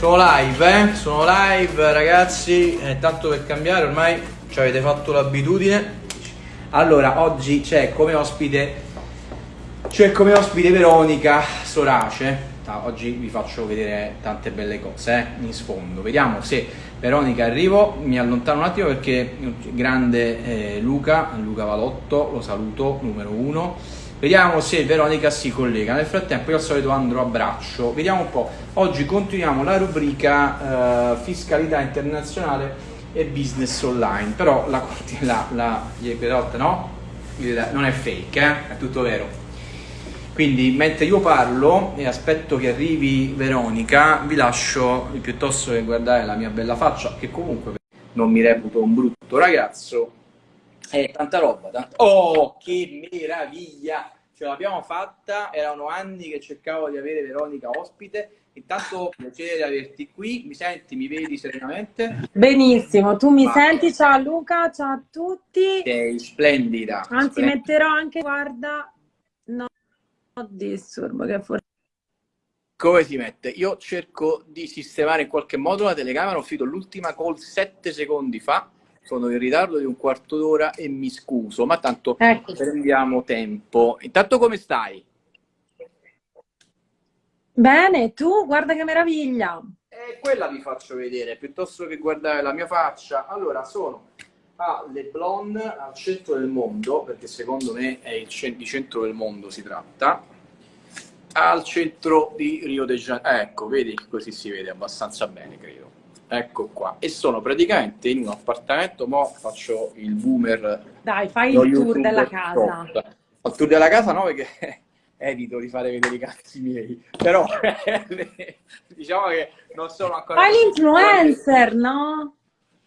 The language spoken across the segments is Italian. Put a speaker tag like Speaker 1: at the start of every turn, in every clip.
Speaker 1: Sono live, eh? Sono live ragazzi, eh, tanto per cambiare ormai ci avete fatto l'abitudine. Allora, oggi c'è come ospite c'è come ospite Veronica Sorace. Oggi vi faccio vedere tante belle cose eh? in sfondo. Vediamo se Veronica arrivo. Mi allontano un attimo perché il grande eh, Luca, Luca Valotto, lo saluto, numero uno Vediamo se Veronica si collega. Nel frattempo io al solito andrò a braccio. Vediamo un po'. Oggi continuiamo la rubrica uh, fiscalità internazionale e business online. Però la, la, la, la no? Il, non è fake, eh? è tutto vero. Quindi mentre io parlo e aspetto che arrivi Veronica, vi lascio piuttosto che guardare la mia bella faccia, che comunque non mi reputo un brutto ragazzo, eh, tanta roba, tanta... Oh, che meraviglia! Ce l'abbiamo fatta, erano anni che cercavo di avere Veronica ospite. Intanto piacere di averti qui, mi senti, mi vedi serenamente?
Speaker 2: Benissimo, tu mi Ma... senti? Ciao Luca, ciao a tutti.
Speaker 1: Sei splendida.
Speaker 2: Anzi,
Speaker 1: splendida.
Speaker 2: metterò anche, guarda, no, no disturbo che forse...
Speaker 1: Come si mette? Io cerco di sistemare in qualche modo la telecamera, ho finito l'ultima call sette secondi fa sono in ritardo di un quarto d'ora e mi scuso, ma tanto ecco. prendiamo tempo. Intanto come stai?
Speaker 2: Bene, tu guarda che meraviglia.
Speaker 1: E quella vi faccio vedere, piuttosto che guardare la mia faccia. Allora, sono a Leblon, al centro del mondo, perché secondo me è il centro del mondo si tratta, al centro di Rio de Janeiro. Ecco, vedi, così si vede abbastanza bene, credo. Ecco qua. E sono praticamente in un appartamento, mo faccio il boomer.
Speaker 2: Dai, fai il tour della casa.
Speaker 1: Il tour della casa no, perché evito di fare vedere i cazzi miei. Però diciamo che non sono ancora...
Speaker 2: Fai l'influencer, no?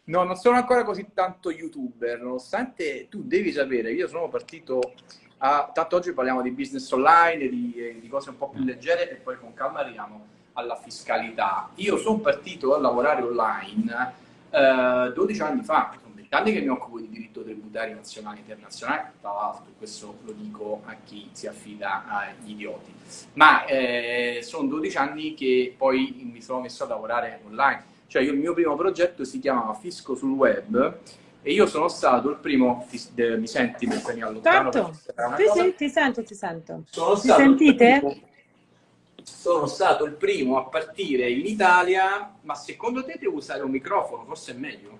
Speaker 1: No, non sono ancora così tanto youtuber, nonostante tu devi sapere, io sono partito a... Tanto oggi parliamo di business online, di, di cose un po' più leggere e poi con calma arriviamo alla fiscalità. Io sono partito a lavorare online eh, 12 anni fa, sono 20 anni che mi occupo di diritto tributario nazionale e internazionale, tra l'altro questo lo dico a chi si affida agli idioti, ma eh, sono 12 anni che poi mi sono messo a lavorare online. Cioè io, il mio primo progetto si chiamava Fisco sul web e io sono stato il primo, ti, mi senti mentre mi allontano?
Speaker 2: Certo, sì, sì, ti sento, ti sento. Sono ti sentite?
Speaker 1: Sono stato il primo a partire in Italia, ma secondo te devo usare un microfono? Forse è meglio?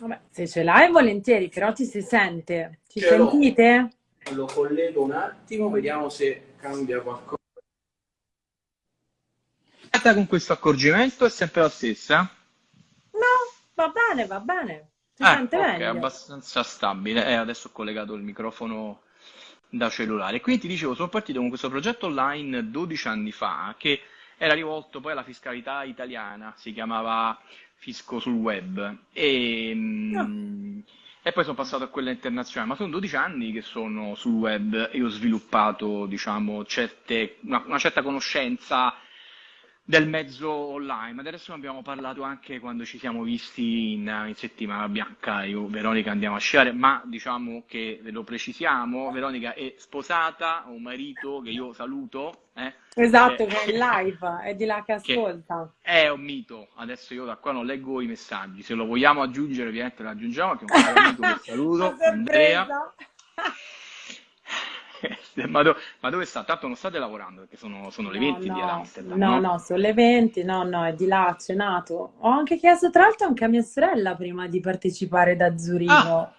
Speaker 2: Vabbè, se ce l'hai volentieri, però ti si sente. Ci ce sentite?
Speaker 1: Lo collego un attimo, vediamo se cambia qualcosa. Con questo accorgimento è sempre la stessa?
Speaker 2: No, va bene, va bene. Si eh, sente okay,
Speaker 1: bene. È abbastanza stabile. Eh, adesso ho collegato il microfono da cellulare. Quindi ti dicevo, sono partito con questo progetto online 12 anni fa che era rivolto poi alla fiscalità italiana, si chiamava Fisco sul web e, no. Ah. e poi sono passato a quella internazionale, ma sono 12 anni che sono sul web e ho sviluppato diciamo, certe, una, una certa conoscenza del mezzo online, ma adesso ne abbiamo parlato anche quando ci siamo visti in, in, settimana bianca, io Veronica andiamo a sciare, ma diciamo che ve lo precisiamo, Veronica è sposata, ha un marito che io saluto. Eh,
Speaker 2: esatto, che, che è live, è di là che ascolta.
Speaker 1: Che è un mito, adesso io da qua non leggo i messaggi, se lo vogliamo aggiungere ovviamente lo aggiungiamo, che è un caro amico che saluto, Andrea. ma, do, ma, dove sta? Tanto non state lavorando perché sono, sono le 20 no, di Amsterdam.
Speaker 2: No, no, no, sono le 20, no, no, è di là, ha cenato. Ho anche chiesto tra l'altro anche a mia sorella prima di partecipare da Zurigo. Ah,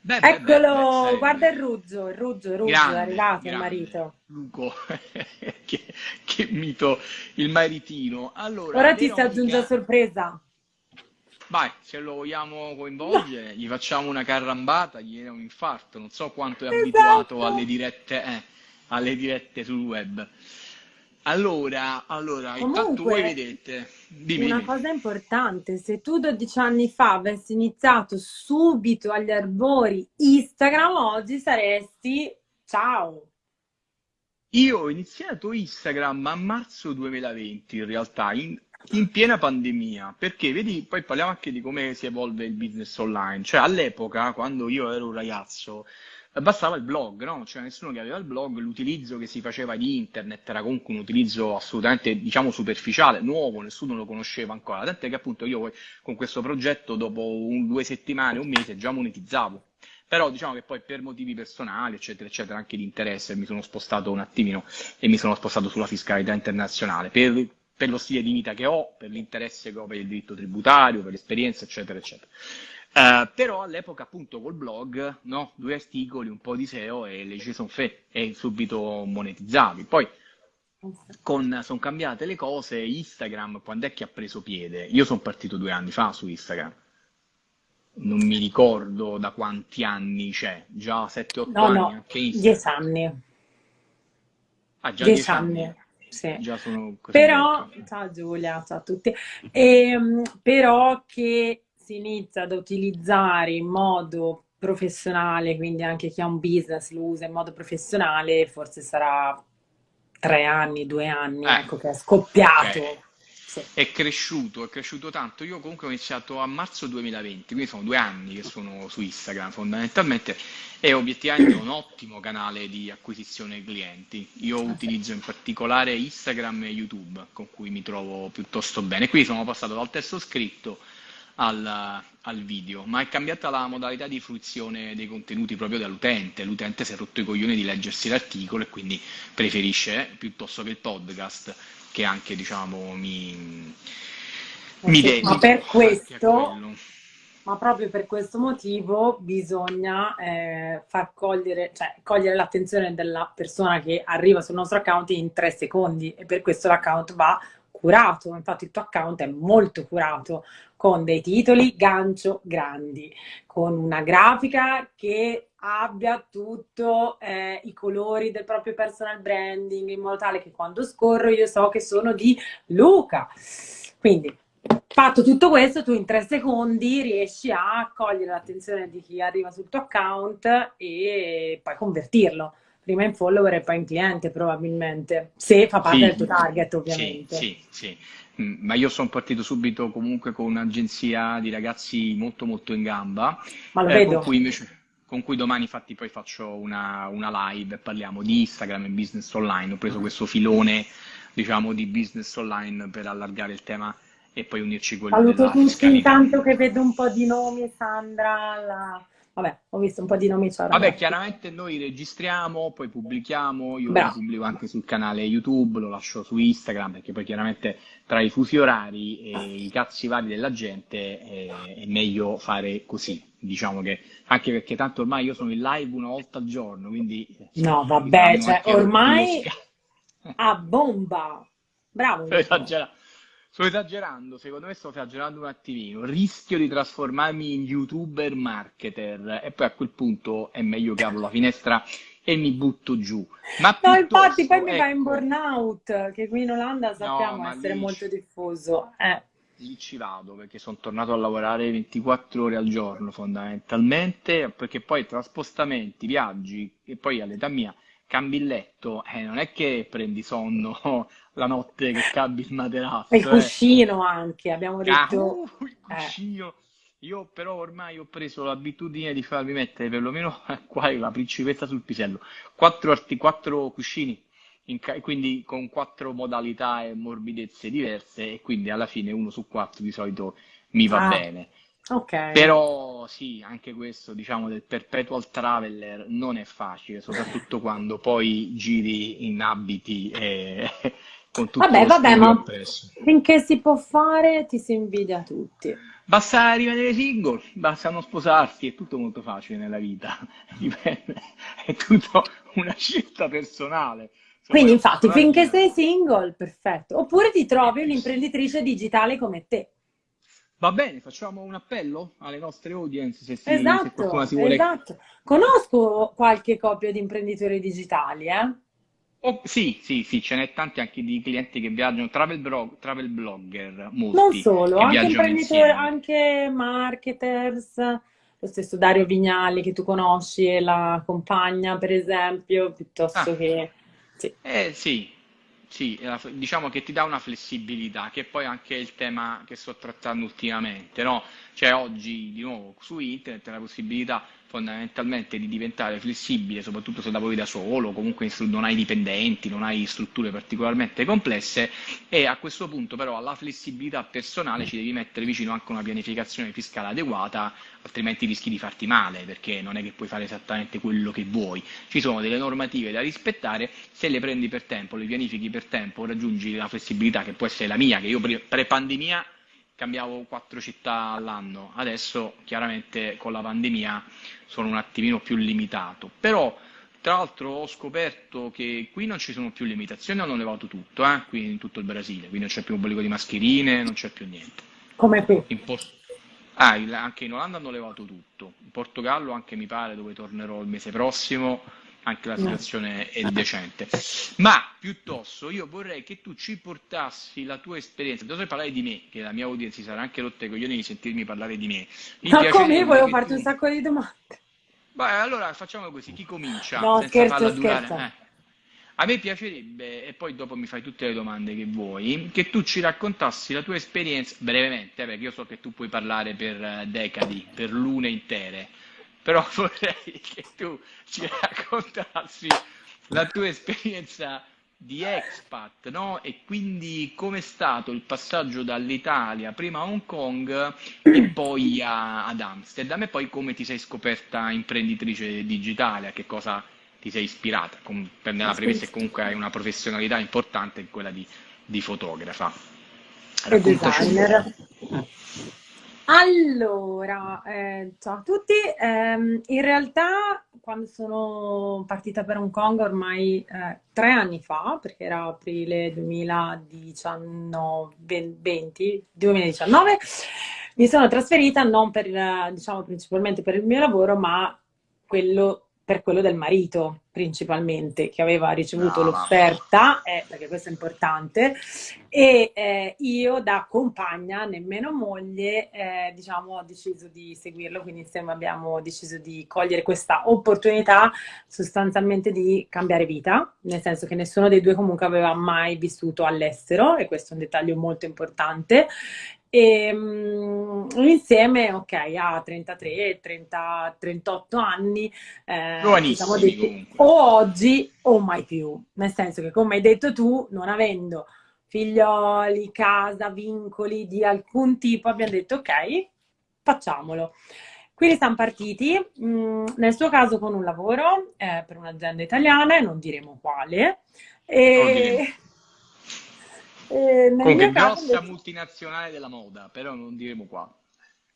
Speaker 2: beh, Eccolo, beh, beh, guarda il Ruggio, il Ruggio, il Ruggio, grande, è arrivato grande. il marito.
Speaker 1: Luco, che, che, mito, il maritino. Allora,
Speaker 2: Ora ti si aggiunge a sorpresa.
Speaker 1: Vai, se lo vogliamo coinvolgere, gli facciamo una carrambata, gli viene un infarto, non so quanto è esatto. abituato alle dirette, eh, alle dirette sul web. Allora, allora Comunque, intanto voi vedete. Dimmi,
Speaker 2: una
Speaker 1: dimmi.
Speaker 2: cosa importante, se tu 12 anni fa avessi iniziato subito agli arbori Instagram, oggi saresti ciao.
Speaker 1: Io ho iniziato Instagram a marzo 2020 in realtà, in, in piena pandemia, perché vedi, poi parliamo anche di come si evolve il business online, cioè all'epoca, quando io ero un ragazzo, bastava il blog, no? C'era nessuno che aveva il blog, l'utilizzo che si faceva di internet era comunque un utilizzo assolutamente, diciamo, superficiale, nuovo, nessuno lo conosceva ancora, tant'è che appunto io con questo progetto dopo un, due settimane, un mese già monetizzavo. Però diciamo che poi per motivi personali, eccetera, eccetera, anche di interesse, mi sono spostato un attimino e mi sono spostato sulla fiscalità internazionale per, per lo stile di vita che ho, per l'interesse che ho per il diritto tributario, per l'esperienza, eccetera, eccetera. Uh, però all'epoca appunto col blog, no? due articoli, un po' di SEO e le sono fe e subito monetizzavi. Poi con, sono cambiate le cose, Instagram quando è che ha preso piede? Io sono partito due anni fa su Instagram, non mi ricordo da quanti anni c'è, già 7-8
Speaker 2: no,
Speaker 1: anni
Speaker 2: no, anche Instagram. 10 anni.
Speaker 1: Ah, già 10 anni. anni.
Speaker 2: Sì.
Speaker 1: Già sono
Speaker 2: però, ciao Giulia, ciao a tutti, e, ehm, però che si inizia ad utilizzare in modo professionale, quindi anche chi ha un business lo usa in modo professionale, forse sarà tre anni, due anni, eh, ecco che è scoppiato. Okay.
Speaker 1: Sì. È cresciuto, è cresciuto tanto. Io comunque ho iniziato a marzo 2020, quindi sono due anni che sono su Instagram fondamentalmente e obiettivamente è un ottimo canale di acquisizione clienti. Io utilizzo in particolare Instagram e YouTube con cui mi trovo piuttosto bene. Qui sono passato dal testo scritto al, al, video, ma è cambiata la modalità di fruizione dei contenuti proprio dall'utente. L'utente si è rotto i coglioni di leggersi l'articolo e quindi preferisce piuttosto che il podcast che anche diciamo mi, mi dedico.
Speaker 2: Ma per questo, ma proprio per questo motivo bisogna eh, far cogliere, cioè, cogliere l'attenzione della persona che arriva sul nostro account in tre secondi e per questo l'account va curato, infatti il tuo account è molto curato, con dei titoli gancio grandi, con una grafica che abbia tutto eh, i colori del proprio personal branding, in modo tale che quando scorro io so che sono di Luca. Quindi, fatto tutto questo, tu in tre secondi riesci a cogliere l'attenzione di chi arriva sul tuo account e poi convertirlo prima in follower e poi in cliente probabilmente, se fa parte sì, del tuo target ovviamente.
Speaker 1: Sì, sì, sì. Mm, ma io sono partito subito comunque con un'agenzia di ragazzi molto molto in gamba,
Speaker 2: ma lo eh, vedo.
Speaker 1: Con cui, invece, con cui domani infatti poi faccio una, una live e parliamo di Instagram e business online, ho preso questo filone diciamo di business online per allargare il tema e poi unirci quello
Speaker 2: Saluto tutti intanto che vedo un po' di nomi, Sandra, la Vabbè, ho visto un po' di nomi.
Speaker 1: Vabbè, chiaramente noi registriamo, poi pubblichiamo, io Bravo. lo pubblico anche sul canale YouTube, lo lascio su Instagram, perché poi chiaramente tra i fusi orari e i cazzi vari della gente è, è meglio fare così. Diciamo che anche perché tanto ormai io sono in live una volta al giorno, quindi...
Speaker 2: No, vabbè, cioè, ormai a bomba. Bravo.
Speaker 1: Esagerato. Sto esagerando, secondo me sto esagerando un attimino. Rischio di trasformarmi in youtuber marketer e poi a quel punto è meglio che apro la finestra e mi butto giù.
Speaker 2: Ma no, infatti poi ecco, mi va in burnout, che qui in Olanda sappiamo no, essere molto diffuso. Eh.
Speaker 1: Lì ci vado perché sono tornato a lavorare 24 ore al giorno fondamentalmente, perché poi tra spostamenti, viaggi e poi all'età mia cambi il letto, eh, non è che prendi sonno la notte che cambi il materasso.
Speaker 2: il eh. cuscino anche, abbiamo detto. Ah, uh,
Speaker 1: il eh. cuscino. Eh. Io però ormai ho preso l'abitudine di farmi mettere perlomeno qua la principessa sul pisello, quattro, arti, quattro cuscini, quindi con quattro modalità e morbidezze diverse e quindi alla fine uno su quattro di solito mi va ah. bene.
Speaker 2: Okay.
Speaker 1: Però sì, anche questo, diciamo, del perpetual traveler non è facile, soprattutto quando poi giri in abiti e con tutto
Speaker 2: Vabbè, vabbè, ma appresso. finché si può fare ti si invidia tutti.
Speaker 1: Basta rimanere single, basta non sposarsi, è tutto molto facile nella vita, dipende, è tutto una scelta personale.
Speaker 2: Quindi infatti, finché sei single, perfetto. Oppure ti trovi un'imprenditrice digitale come te.
Speaker 1: Va bene, facciamo un appello alle nostre audience se, si,
Speaker 2: esatto,
Speaker 1: se qualcuno si vuole...
Speaker 2: Esatto. Conosco qualche coppia di imprenditori digitali, eh?
Speaker 1: Oh, sì, sì, sì, ce n'è tanti anche di clienti che viaggiano, travel, blog, travel blogger, molti.
Speaker 2: Non solo, anche imprenditori, anche marketers, lo stesso Dario Vignali che tu conosci e la compagna, per esempio, piuttosto ah. che...
Speaker 1: Sì. Eh sì, sì, diciamo che ti dà una flessibilità, che poi anche il tema che sto trattando ultimamente, no? Cioè oggi, di nuovo, su internet la possibilità fondamentalmente di diventare flessibile, soprattutto se lavori da solo, comunque non hai dipendenti, non hai strutture particolarmente complesse e a questo punto però alla flessibilità personale ci devi mettere vicino anche una pianificazione fiscale adeguata, altrimenti rischi di farti male perché non è che puoi fare esattamente quello che vuoi. Ci sono delle normative da rispettare, se le prendi per tempo, le pianifichi per tempo, raggiungi la flessibilità che può essere la mia, che io pre-pandemia cambiavo quattro città all'anno, adesso chiaramente con la pandemia sono un attimino più limitato, però tra l'altro ho scoperto che qui non ci sono più limitazioni, hanno levato tutto, eh? qui in tutto il Brasile, quindi non c'è più un obbligo di mascherine, non c'è più niente.
Speaker 2: Come qui?
Speaker 1: In post... ah, anche in Olanda hanno levato tutto, in Portogallo anche mi pare dove tornerò il mese prossimo anche la situazione è decente. Ma piuttosto io vorrei che tu ci portassi la tua esperienza, dovrei parlare di me, che la mia audience sarà anche rotta i coglioni di sentirmi parlare di me.
Speaker 2: Mi Ma come? Volevo farti un sacco di domande.
Speaker 1: Beh, allora facciamo così, chi comincia?
Speaker 2: No, senza scherzo, durare? Eh.
Speaker 1: A me piacerebbe, e poi dopo mi fai tutte le domande che vuoi, che tu ci raccontassi la tua esperienza, brevemente, eh, perché io so che tu puoi parlare per eh, decadi, per lune intere, però vorrei che tu ci raccontassi la tua esperienza di expat, no? E quindi com'è stato il passaggio dall'Italia, prima a Hong Kong e poi a, ad Amsterdam, e poi come ti sei scoperta imprenditrice digitale, a che cosa ti sei ispirata? Com- nella premessa che comunque hai una professionalità importante, quella di, di fotografa.
Speaker 2: E designer. Allora, eh, ciao a tutti. Eh, in realtà, quando sono partita per Hong Kong ormai eh, tre anni fa, perché era aprile 2019, 20, 2019, mi sono trasferita non per, diciamo, principalmente per il mio lavoro, ma quello per quello del marito principalmente, che aveva ricevuto no, l'offerta, eh, perché questo è importante, e eh, io da compagna, nemmeno moglie, eh, diciamo, ho deciso di seguirlo, quindi insieme abbiamo deciso di cogliere questa opportunità sostanzialmente di cambiare vita, nel senso che nessuno dei due comunque aveva mai vissuto all'estero, e questo è un dettaglio molto importante, e um, insieme, ok, a 33, 30, 38 anni, eh, diciamo detti, o oggi o mai più. Nel senso che, come hai detto tu, non avendo figlioli, casa, vincoli di alcun tipo, abbiamo detto ok, facciamolo. Quindi siamo partiti, mh, mm, nel suo caso con un lavoro eh, per un'azienda italiana, non diremo quale. E...
Speaker 1: Eh, Comunque, grossa caso... multinazionale della moda, però non diremo qua.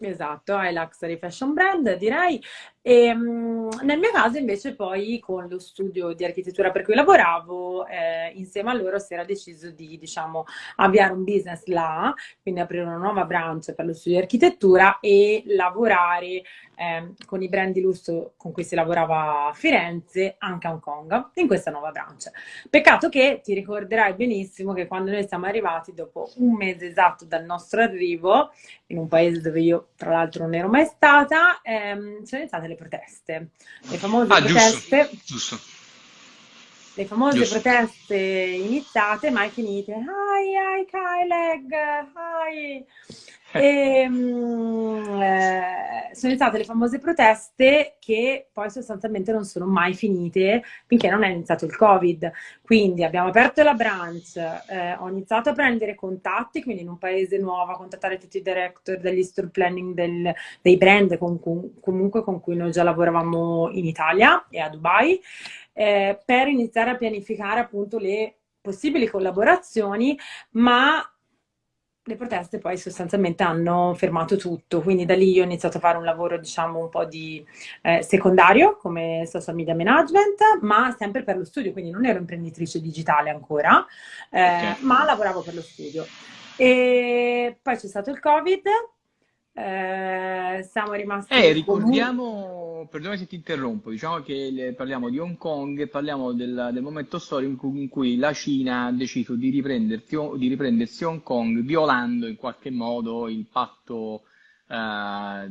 Speaker 2: Esatto, è Luxury Fashion Brand, direi. E, um, nel mio caso invece poi con lo studio di architettura per cui lavoravo, eh, insieme a loro si era deciso di diciamo, avviare un business là, quindi aprire una nuova branch per lo studio di architettura e lavorare eh, con i brand di lusso con cui si lavorava a Firenze, anche a Hong Kong, in questa nuova branch. Peccato che ti ricorderai benissimo che quando noi siamo arrivati, dopo un mese esatto dal nostro arrivo, in un paese dove io tra l'altro non ero mai stata, ehm, sono iniziate le proteste. Le famose ah, proteste. Giusto, giusto. Le famose giusto. proteste iniziate, mai finite. Ai, ai, Kyleg, ai. E, um, eh, sono iniziate le famose proteste che poi sostanzialmente non sono mai finite finché non è iniziato il Covid. Quindi abbiamo aperto la branch, eh, ho iniziato a prendere contatti, quindi in un paese nuovo, a contattare tutti i director degli store planning del, dei brand con, con, comunque con cui noi già lavoravamo in Italia e a Dubai, eh, per iniziare a pianificare appunto le possibili collaborazioni, ma le proteste poi sostanzialmente hanno fermato tutto, quindi da lì io ho iniziato a fare un lavoro diciamo un po' di eh, secondario come social media management, ma sempre per lo studio, quindi non ero imprenditrice digitale ancora, eh, okay. ma lavoravo per lo studio. E poi c'è stato il Covid, eh, siamo rimasti...
Speaker 1: Eh, ricordiamo, perdonami se ti interrompo, diciamo che parliamo di Hong Kong e parliamo del, del momento storico in cui la Cina ha deciso di, di riprendersi Hong Kong violando in qualche modo il patto... Uh,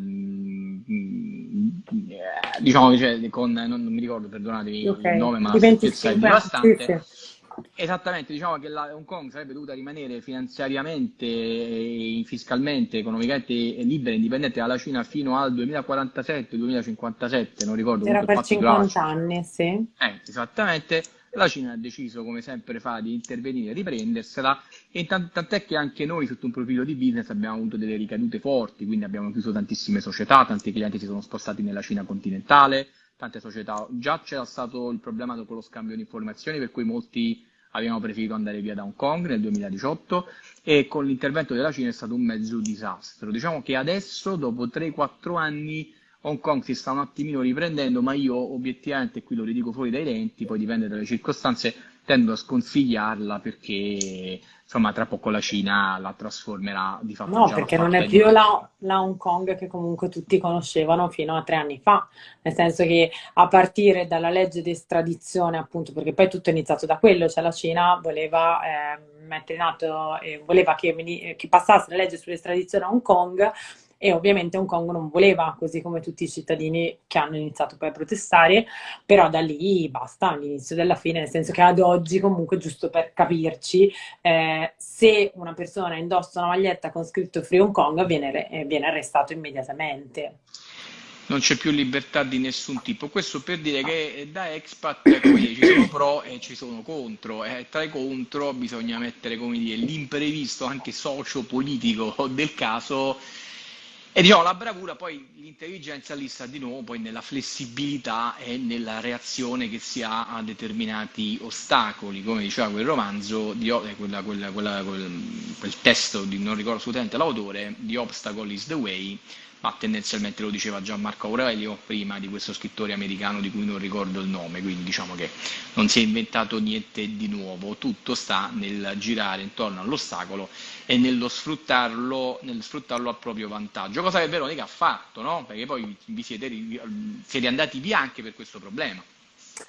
Speaker 1: diciamo che cioè, con non, non, mi ricordo, perdonatemi okay. il nome, ma
Speaker 2: la è devastante.
Speaker 1: Sì, sì Esattamente, diciamo che la Hong Kong sarebbe dovuta rimanere finanziariamente, fiscalmente, economicamente libera e indipendente dalla Cina fino al 2047-2057, non ricordo.
Speaker 2: Era per 50 anni, sì.
Speaker 1: Eh, esattamente. La Cina ha deciso, come sempre fa, di intervenire, riprendersela e tant'è che anche noi sotto un profilo di business abbiamo avuto delle ricadute forti, quindi abbiamo chiuso tantissime società, tanti clienti si sono spostati nella Cina continentale, tante società. Già c'era stato il problema con lo scambio di informazioni, per cui molti avevano preferito andare via da Hong Kong nel 2018 e con l'intervento della Cina è stato un mezzo disastro. Diciamo che adesso, dopo 3-4 anni, Hong Kong si sta un attimino riprendendo, ma io obiettivamente, qui lo ridico fuori dai denti, poi dipende dalle circostanze, tendo a sconsigliarla perché insomma tra poco la Cina la trasformerà di fatto.
Speaker 2: No, perché non è più la, la, Hong Kong che comunque tutti conoscevano fino a tre anni fa, nel senso che a partire dalla legge di estradizione, appunto, perché poi tutto è iniziato da quello, cioè la Cina voleva eh, mettere in atto, eh, voleva che, che passasse la legge sull'estradizione a Hong Kong e ovviamente Hong Kong non voleva, così come tutti i cittadini che hanno iniziato poi a protestare, però da lì basta, all'inizio della fine, nel senso che ad oggi comunque, giusto per capirci, eh, se una persona indossa una maglietta con scritto Free Hong Kong viene, eh, viene arrestato immediatamente
Speaker 1: non c'è più libertà di nessun tipo. Questo per dire che da expat ci sono pro e ci sono contro. E tra i contro bisogna mettere l'imprevisto anche socio-politico del caso e diciamo, la bravura, poi l'intelligenza lì sta di nuovo poi nella flessibilità e nella reazione che si ha a determinati ostacoli, come diceva quel romanzo, di, eh, quella, quella, quella, quel, quel, testo, di, non ricordo assolutamente l'autore, The Obstacle is the Way, ma tendenzialmente lo diceva già Marco Aurelio prima di questo scrittore americano di cui non ricordo il nome, quindi diciamo che non si è inventato niente di nuovo, tutto sta nel girare intorno all'ostacolo e nello sfruttarlo, nel sfruttarlo a proprio vantaggio, cosa che Veronica ha fatto, no? perché poi vi siete, siete andati via anche per questo problema,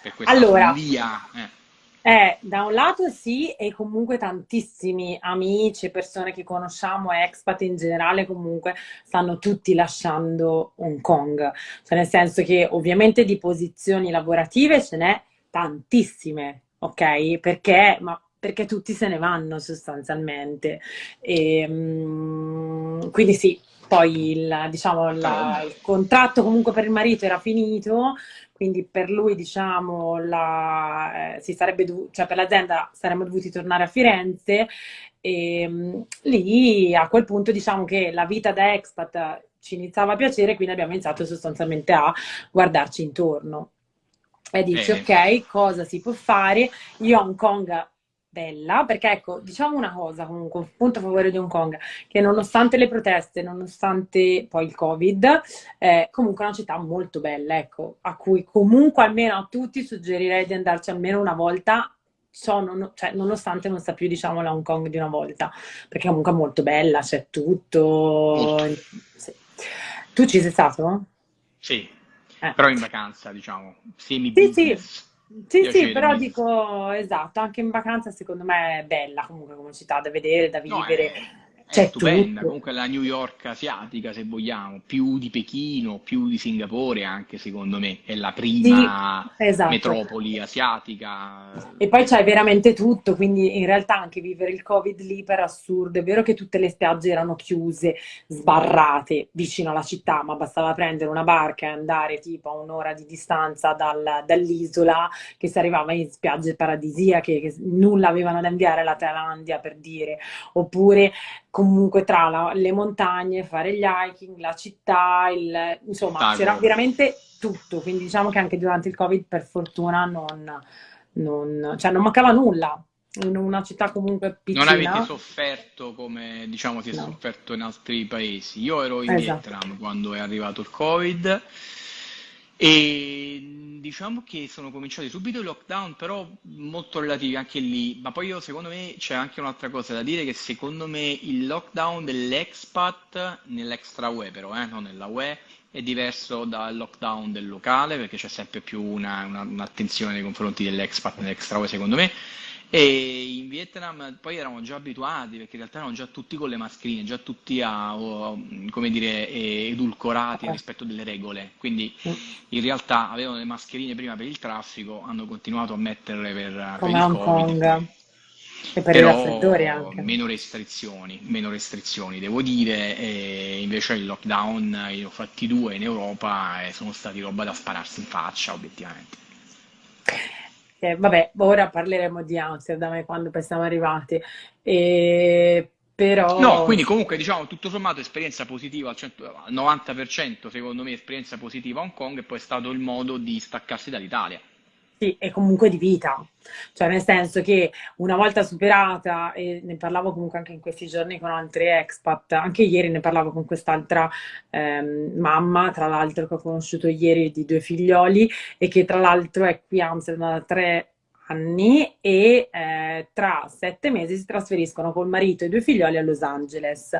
Speaker 1: per questa
Speaker 2: allora, via. Eh. Eh, da un lato sì, e comunque tantissimi amici, persone che conosciamo, expat in generale, comunque stanno tutti lasciando Hong Kong. Cioè nel senso che ovviamente di posizioni lavorative ce n'è tantissime, ok? Perché, ma perché tutti se ne vanno sostanzialmente. E, um, quindi sì, poi il, diciamo, la, il contratto comunque per il marito era finito, quindi per lui diciamo la, eh, si sarebbe dovuto, cioè per l'azienda saremmo dovuti tornare a Firenze e mh, lì a quel punto diciamo che la vita da expat ci iniziava a piacere quindi abbiamo iniziato sostanzialmente a guardarci intorno e dici eh. ok cosa si può fare io a Hong Kong bella, perché ecco, diciamo una cosa comunque, un punto a favore di Hong Kong, che nonostante le proteste, nonostante poi il Covid, è comunque una città molto bella, ecco, a cui comunque almeno a tutti suggerirei di andarci almeno una volta, so, non, cioè, nonostante non sia più, diciamo, la Hong Kong di una volta, perché comunque è molto bella, c'è tutto. Sì. Tu ci sei stato?
Speaker 1: Sì, eh. però in vacanza, diciamo, semi
Speaker 2: Sì, sì. Sì, sì, però dico, esatto, anche in vacanza secondo me è bella comunque come città da vedere, da vivere. No, è
Speaker 1: c'è stupenda, tutto. comunque la New York asiatica se vogliamo, più di Pechino, più di Singapore anche secondo me, è la prima sì, esatto. metropoli asiatica.
Speaker 2: E poi c'è veramente tutto, quindi in realtà anche vivere il Covid lì per assurdo, è vero che tutte le spiagge erano chiuse, sbarrate vicino alla città, ma bastava prendere una barca e andare tipo a un'ora di distanza dal, dall'isola che si arrivava in spiagge paradisiache, che nulla avevano da inviare alla Thailandia per dire, oppure comunque tra la, le montagne, fare gli hiking, la città, il, insomma c'era veramente tutto, quindi diciamo che anche durante il Covid per fortuna non, non, cioè non mancava nulla, in una città comunque piccola.
Speaker 1: Non avete sofferto come diciamo si è no. sofferto in altri paesi. Io ero in esatto. Vietnam quando è arrivato il Covid e diciamo che sono cominciati subito i lockdown, però molto relativi anche lì. Ma poi io, secondo me, c'è anche un'altra cosa da dire, che secondo me il lockdown dell'expat, nell'extra UE però, eh, non nella UE, è diverso dal lockdown del locale, perché c'è sempre più una, una, un'attenzione nei confronti dell'expat nell'extra UE, secondo me. E in Vietnam poi eravamo già abituati perché in realtà erano già tutti con le mascherine, già tutti a, come dire, edulcorati rispetto delle regole. Quindi in realtà avevano le mascherine prima per il traffico, hanno continuato a metterle per, per il Hong Covid. Kong. E per Però, i raffreddori anche. Meno restrizioni, meno restrizioni devo dire, e invece il lockdown, io ho fatti due in Europa e sono stati roba da spararsi in faccia obiettivamente.
Speaker 2: Eh, vabbè, ora parleremo di Amsterdam e quando poi siamo arrivati. E, però...
Speaker 1: No, quindi comunque diciamo tutto sommato esperienza positiva al, 100, al 90% secondo me esperienza positiva a Hong Kong e poi è stato il modo di staccarsi dall'Italia.
Speaker 2: Sì, e comunque di vita, cioè nel senso che una volta superata, e ne parlavo comunque anche in questi giorni con altri expat, anche ieri ne parlavo con quest'altra ehm, mamma, tra l'altro che ho conosciuto ieri di due figlioli e che tra l'altro è qui a Amsterdam da tre anni e eh, tra sette mesi si trasferiscono col marito e i due figlioli a Los Angeles.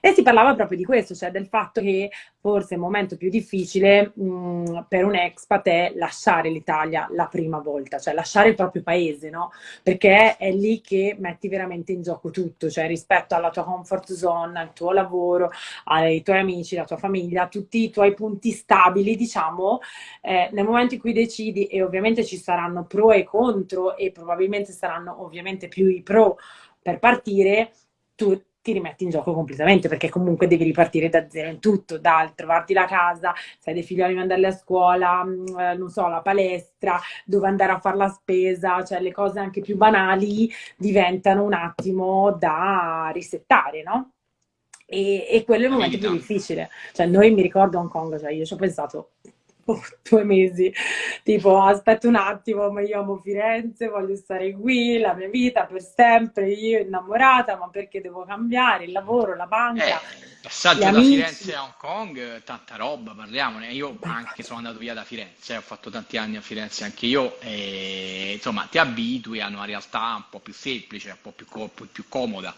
Speaker 2: E si parlava proprio di questo, cioè del fatto che forse il momento più difficile mh, per un expat è lasciare l'Italia la prima volta, cioè lasciare il proprio paese, no? Perché è lì che metti veramente in gioco tutto, cioè rispetto alla tua comfort zone, al tuo lavoro, ai tuoi amici, alla tua famiglia, tutti i tuoi punti stabili, diciamo, eh, nel momento in cui decidi, e ovviamente ci saranno pro e contro, e probabilmente saranno ovviamente più i pro per partire, tu ti rimetti in gioco completamente perché comunque devi ripartire da zero in tutto, dal trovarti la casa, se hai dei figlioli mandarli a scuola, mm, eh, non so, la palestra, dove andare a fare la spesa, cioè le cose anche più banali diventano un attimo da risettare, no? E, e quello è il momento più difficile. Cioè noi mi ricordo Hong Kong, cioè io ci ho pensato due mesi, tipo aspetta un attimo, ma io amo Firenze, voglio stare qui, la mia vita per sempre, io innamorata, ma perché devo cambiare il lavoro, la banca?
Speaker 1: Eh, passaggio da. Firenze a Hong Kong, tanta roba, parliamone. Io anche sono andato via da Firenze, ho fatto tanti anni a Firenze anche io, e insomma ti abitui a una realtà un po' più semplice, un po' più, più comoda.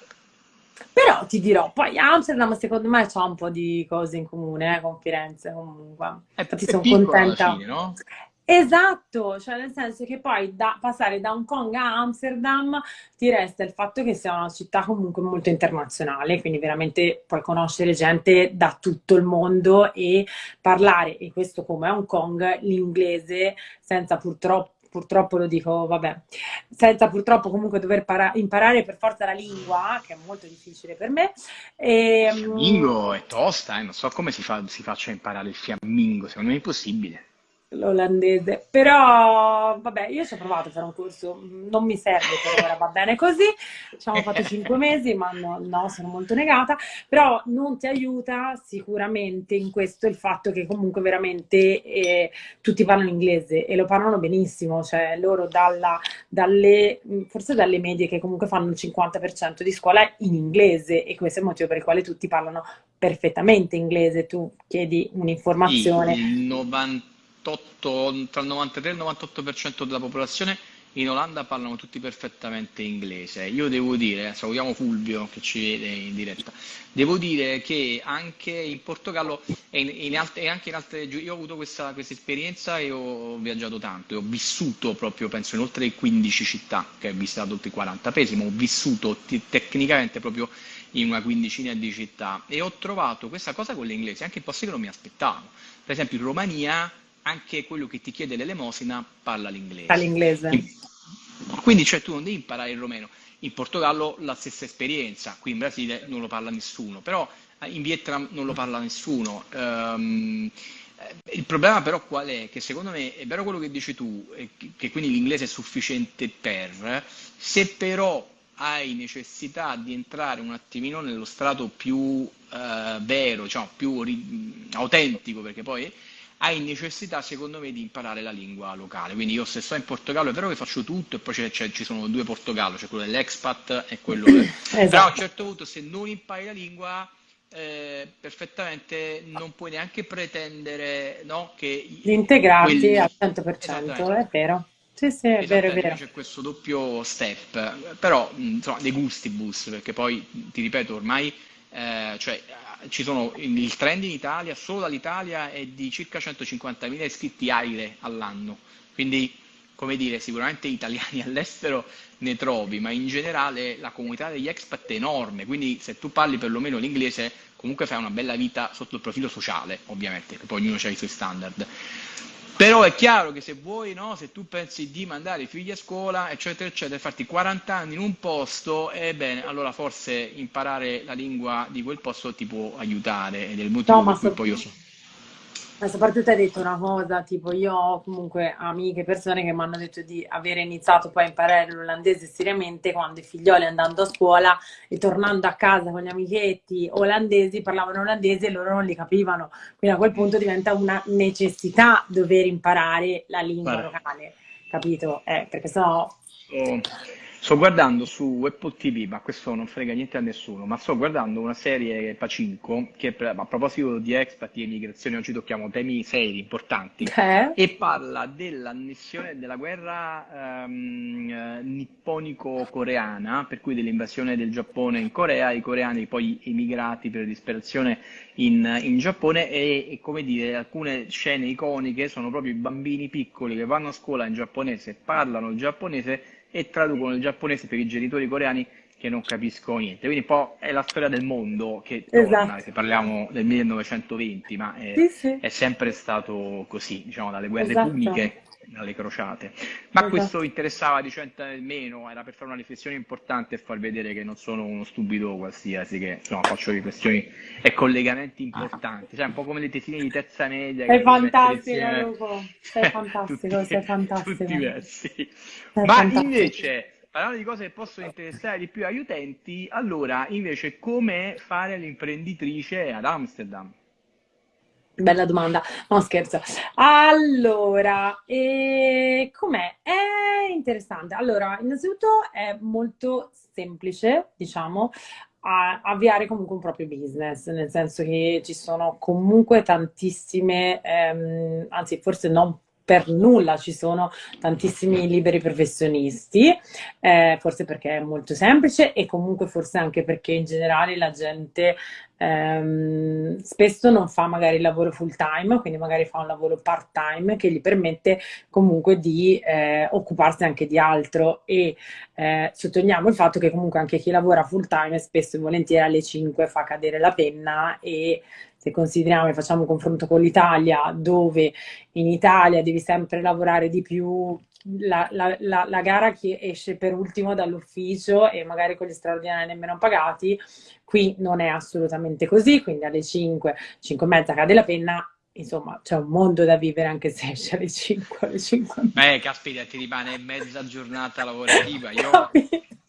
Speaker 2: Però ti dirò, poi Amsterdam secondo me ha un po' di cose in comune eh, con Firenze comunque.
Speaker 1: È, Infatti sono contenta. Fine, no?
Speaker 2: Esatto, cioè nel senso che poi da, passare da Hong Kong a Amsterdam ti resta il fatto che sia una città comunque molto internazionale, quindi veramente puoi conoscere gente da tutto il mondo e parlare, e questo come Hong Kong, l'inglese senza purtroppo purtroppo lo dico, vabbè, senza purtroppo comunque dover imparare per forza la lingua, che è molto difficile per me.
Speaker 1: E, il ehm, fiammingo è tosta, eh? non so come si, fa, si faccia imparare il fiammingo, secondo me è impossibile
Speaker 2: l'olandese. Però, vabbè, io ci ho provato a fare un corso, non mi serve per ora, va bene così. Ci abbiamo fatto cinque mesi, ma no, no, sono molto negata. Però non ti aiuta sicuramente in questo il fatto che comunque veramente eh, tutti parlano inglese e lo parlano benissimo. Cioè, loro dalla, dalle, forse dalle medie che comunque fanno il 50% di scuola in inglese e questo è il motivo per il quale tutti parlano perfettamente inglese. Tu chiedi un'informazione.
Speaker 1: il 90 98, tra il 93 e il 98% della popolazione in Olanda parlano tutti perfettamente inglese. Io devo dire, salutiamo Fulvio che ci vede in diretta, devo dire che anche in Portogallo e, in, e anche in altre io ho avuto questa, questa, esperienza e ho viaggiato tanto, e ho vissuto proprio, penso, in oltre 15 città, che ho visitato oltre 40 paesi, ma ho vissuto tecnicamente proprio in una quindicina di città e ho trovato questa cosa con l'inglese anche in posti che non mi aspettavo. Per esempio in Romania anche quello che ti chiede l'elemosina parla l'inglese.
Speaker 2: Parla l'inglese.
Speaker 1: Quindi cioè, tu non devi imparare il romeno. In Portogallo la stessa esperienza, qui in Brasile non lo parla nessuno, però eh, in Vietnam non lo parla nessuno. Um, il problema però qual è? Che secondo me è vero quello che dici tu, che quindi l'inglese è sufficiente per, se però hai necessità di entrare un attimino nello strato più uh, vero, diciamo, più autentico, perché poi hai necessità secondo me di imparare la lingua locale. Quindi io se sto in Portogallo è vero che faccio tutto e poi c'è, c'è, ci sono due Portogallo, c'è quello dell'expat e quello del... esatto. Però a un certo punto se non impari la lingua eh, perfettamente non puoi neanche pretendere no, che...
Speaker 2: Di integrarti quelli... al 100%, è vero. Sì, sì, è vero, è vero.
Speaker 1: C'è questo doppio step, però insomma, dei gustibus, perché poi ti ripeto ormai eh, cioè, ci sono, il trend in Italia, solo dall'Italia, è di circa 150.000 iscritti AIRE all'anno, quindi come dire, sicuramente italiani all'estero ne trovi, ma in generale la comunità degli expat è enorme, quindi se tu parli perlomeno l'inglese comunque fai una bella vita sotto il profilo sociale, ovviamente, che poi ognuno ha i suoi standard. Però è chiaro che se vuoi, no, se tu pensi di mandare i figli a scuola, eccetera, eccetera, farti 40 anni in un posto, ebbene, allora forse imparare la lingua di quel posto ti può aiutare ed è il motivo no, per cui poi io so.
Speaker 2: Ma soprattutto hai detto una cosa, tipo io ho comunque amiche, persone che mi hanno detto di aver iniziato poi a imparare l'olandese seriamente quando i figlioli andando a scuola e tornando a casa con gli amichetti olandesi parlavano olandese e loro non li capivano. Quindi a quel punto diventa una necessità dover imparare la lingua Guarda. locale, capito? Eh, perché sennò...
Speaker 1: Oh Sto guardando su Apple TV, ma questo non frega niente a nessuno, ma sto guardando una serie Pacinco, che a proposito di expat e immigrazione oggi tocchiamo temi seri, importanti, eh? e parla dell'annessione della guerra um, nipponico-coreana, per cui dell'invasione del Giappone in Corea, i coreani poi emigrati per disperazione in, in Giappone e, e, come dire, alcune scene iconiche sono proprio i bambini piccoli che vanno a scuola in giapponese, parlano il giapponese e traducono il giapponese per i genitori coreani che non capiscono niente. Quindi un po' è la storia del mondo che torna, esatto. se parliamo del 1920, ma è, sì, sì. è, sempre stato così, diciamo, dalle guerre esatto. puniche alle crociate. Ma esatto. questo interessava di cento meno, era per fare una riflessione importante e far vedere che non sono uno stupido qualsiasi, che insomma faccio riflessioni e collegamenti importanti, cioè un po' come le tesine di terza media.
Speaker 2: Sei fantastico, Luco, sei fantastico, tutti, sei fantastico. Tutti
Speaker 1: diversi. Ma fantastico. invece parlando di cose che possono interessare di più agli utenti, allora invece come fare l'imprenditrice ad Amsterdam?
Speaker 2: Bella domanda, no scherzo. Allora, com'è? È interessante. Allora, innanzitutto è molto semplice, diciamo, avviare comunque un proprio business, nel senso che ci sono comunque tantissime, ehm, anzi forse non per nulla ci sono tantissimi liberi professionisti, eh, forse perché è molto semplice e comunque forse anche perché in generale la gente ehm, spesso non fa magari il lavoro full time, quindi magari fa un lavoro part time che gli permette comunque di eh, occuparsi anche di altro. E eh, sottolineiamo il fatto che comunque anche chi lavora full time spesso e volentieri alle 5 fa cadere la penna e se consideriamo e facciamo un confronto con l'Italia, dove in Italia devi sempre lavorare di più, la, la, la, la, gara che esce per ultimo dall'ufficio e magari con gli straordinari nemmeno pagati, qui non è assolutamente così, quindi alle 5, 5 e mezza cade la penna, insomma c'è un mondo da vivere anche se esce alle 5, alle 5
Speaker 1: Beh, caspita, ti rimane mezza giornata lavorativa, io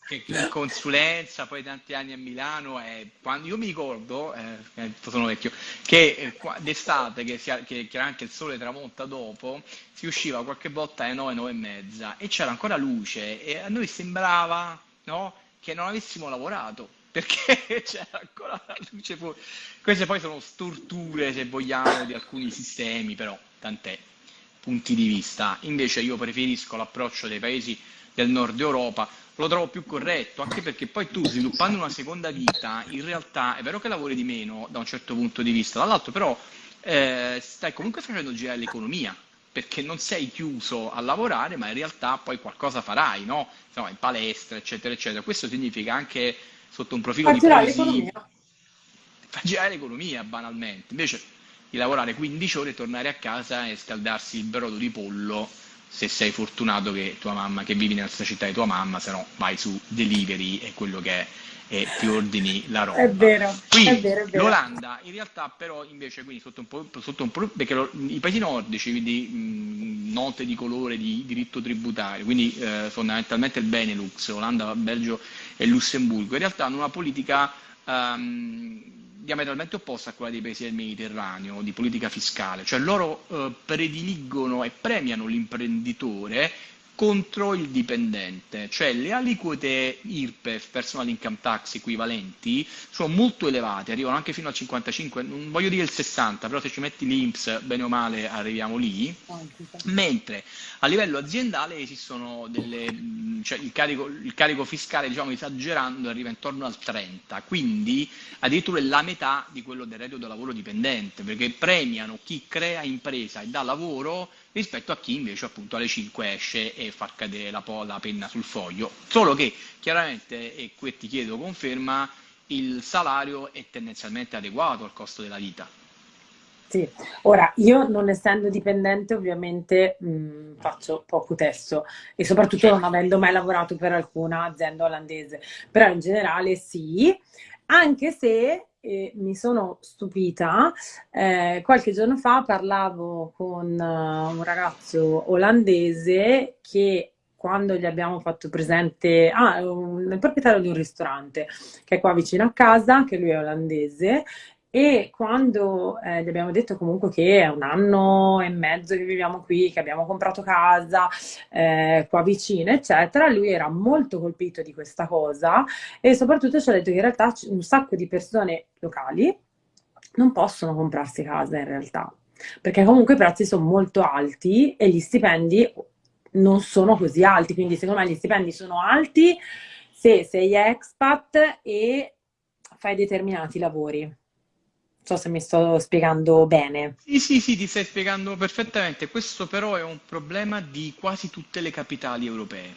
Speaker 1: che in consulenza, poi tanti anni a Milano, e quando io mi ricordo, eh, eh sono vecchio, che eh, d'estate, che, che chiaramente il sole tramonta dopo, si usciva qualche volta alle 9, 9 e mezza e c'era ancora luce e a noi sembrava no, che non avessimo lavorato perché c'era ancora la luce fuori. Queste poi sono storture, se vogliamo, di alcuni sistemi, però tant'è, punti di vista. Invece io preferisco l'approccio dei paesi del nord Europa, lo trovo più corretto, anche perché poi tu sviluppando una seconda vita, in realtà è vero che lavori di meno da un certo punto di vista, dall'altro però eh, stai comunque facendo girare l'economia, perché non sei chiuso a lavorare, ma in realtà poi qualcosa farai, no? Insomma, in palestra, eccetera, eccetera. Questo significa anche sotto un profilo fa di poesia, fa girare l'economia banalmente. Invece di lavorare 15 ore, tornare a casa e scaldarsi il brodo di pollo se sei fortunato che tua mamma, che vivi nella stessa città di tua mamma, se no vai su delivery e quello che è e ti ordini la roba.
Speaker 2: È vero.
Speaker 1: Quindi
Speaker 2: è vero, è
Speaker 1: vero. l'Olanda in realtà però invece quindi sotto un po', sotto un po' perché lo, i paesi nordici, quindi mh, note di colore di diritto tributario, quindi eh, fondamentalmente il Benelux, Olanda, Belgio e Lussemburgo, in realtà hanno una politica um, diametralmente opposta a quella dei paesi del Mediterraneo, di politica fiscale, cioè loro eh, prediligono e premiano l'imprenditore contro il dipendente, cioè le aliquote IRPEF, personal income tax equivalenti, sono molto elevate, arrivano anche fino al 55, non voglio dire il 60, però se ci metti l'INPS, bene o male arriviamo lì, mentre a livello aziendale esistono delle, cioè il carico, il carico fiscale, diciamo esagerando, arriva intorno al 30, quindi addirittura la metà di quello del reddito da lavoro dipendente, perché premiano chi crea impresa e dà lavoro rispetto a chi invece appunto alle 5 esce e fa cadere la, la penna sul foglio. Solo che chiaramente, e qui ti chiedo conferma, il salario è tendenzialmente adeguato al costo della vita.
Speaker 2: Sì, ora io non essendo dipendente ovviamente mh, faccio poco testo e soprattutto non avendo mai lavorato per alcuna azienda olandese, però in generale sì, anche se eh, mi sono stupita, eh, qualche giorno fa parlavo con uh, un ragazzo olandese che quando gli abbiamo fatto presente, ah, un, il proprietario di un ristorante che è qua vicino a casa, che lui è olandese, e quando eh, gli abbiamo detto comunque che è un anno e mezzo che viviamo qui, che abbiamo comprato casa eh, qua vicino, eccetera, lui era molto colpito di questa cosa e soprattutto ci ha detto che in realtà un sacco di persone locali non possono comprarsi casa in realtà, perché comunque i prezzi sono molto alti e gli stipendi non sono così alti, quindi secondo me gli stipendi sono alti se sei expat e fai determinati lavori so se mi sto spiegando bene.
Speaker 1: Sì, sì, sì, ti stai spiegando perfettamente. Questo però è un problema di quasi tutte le capitali europee.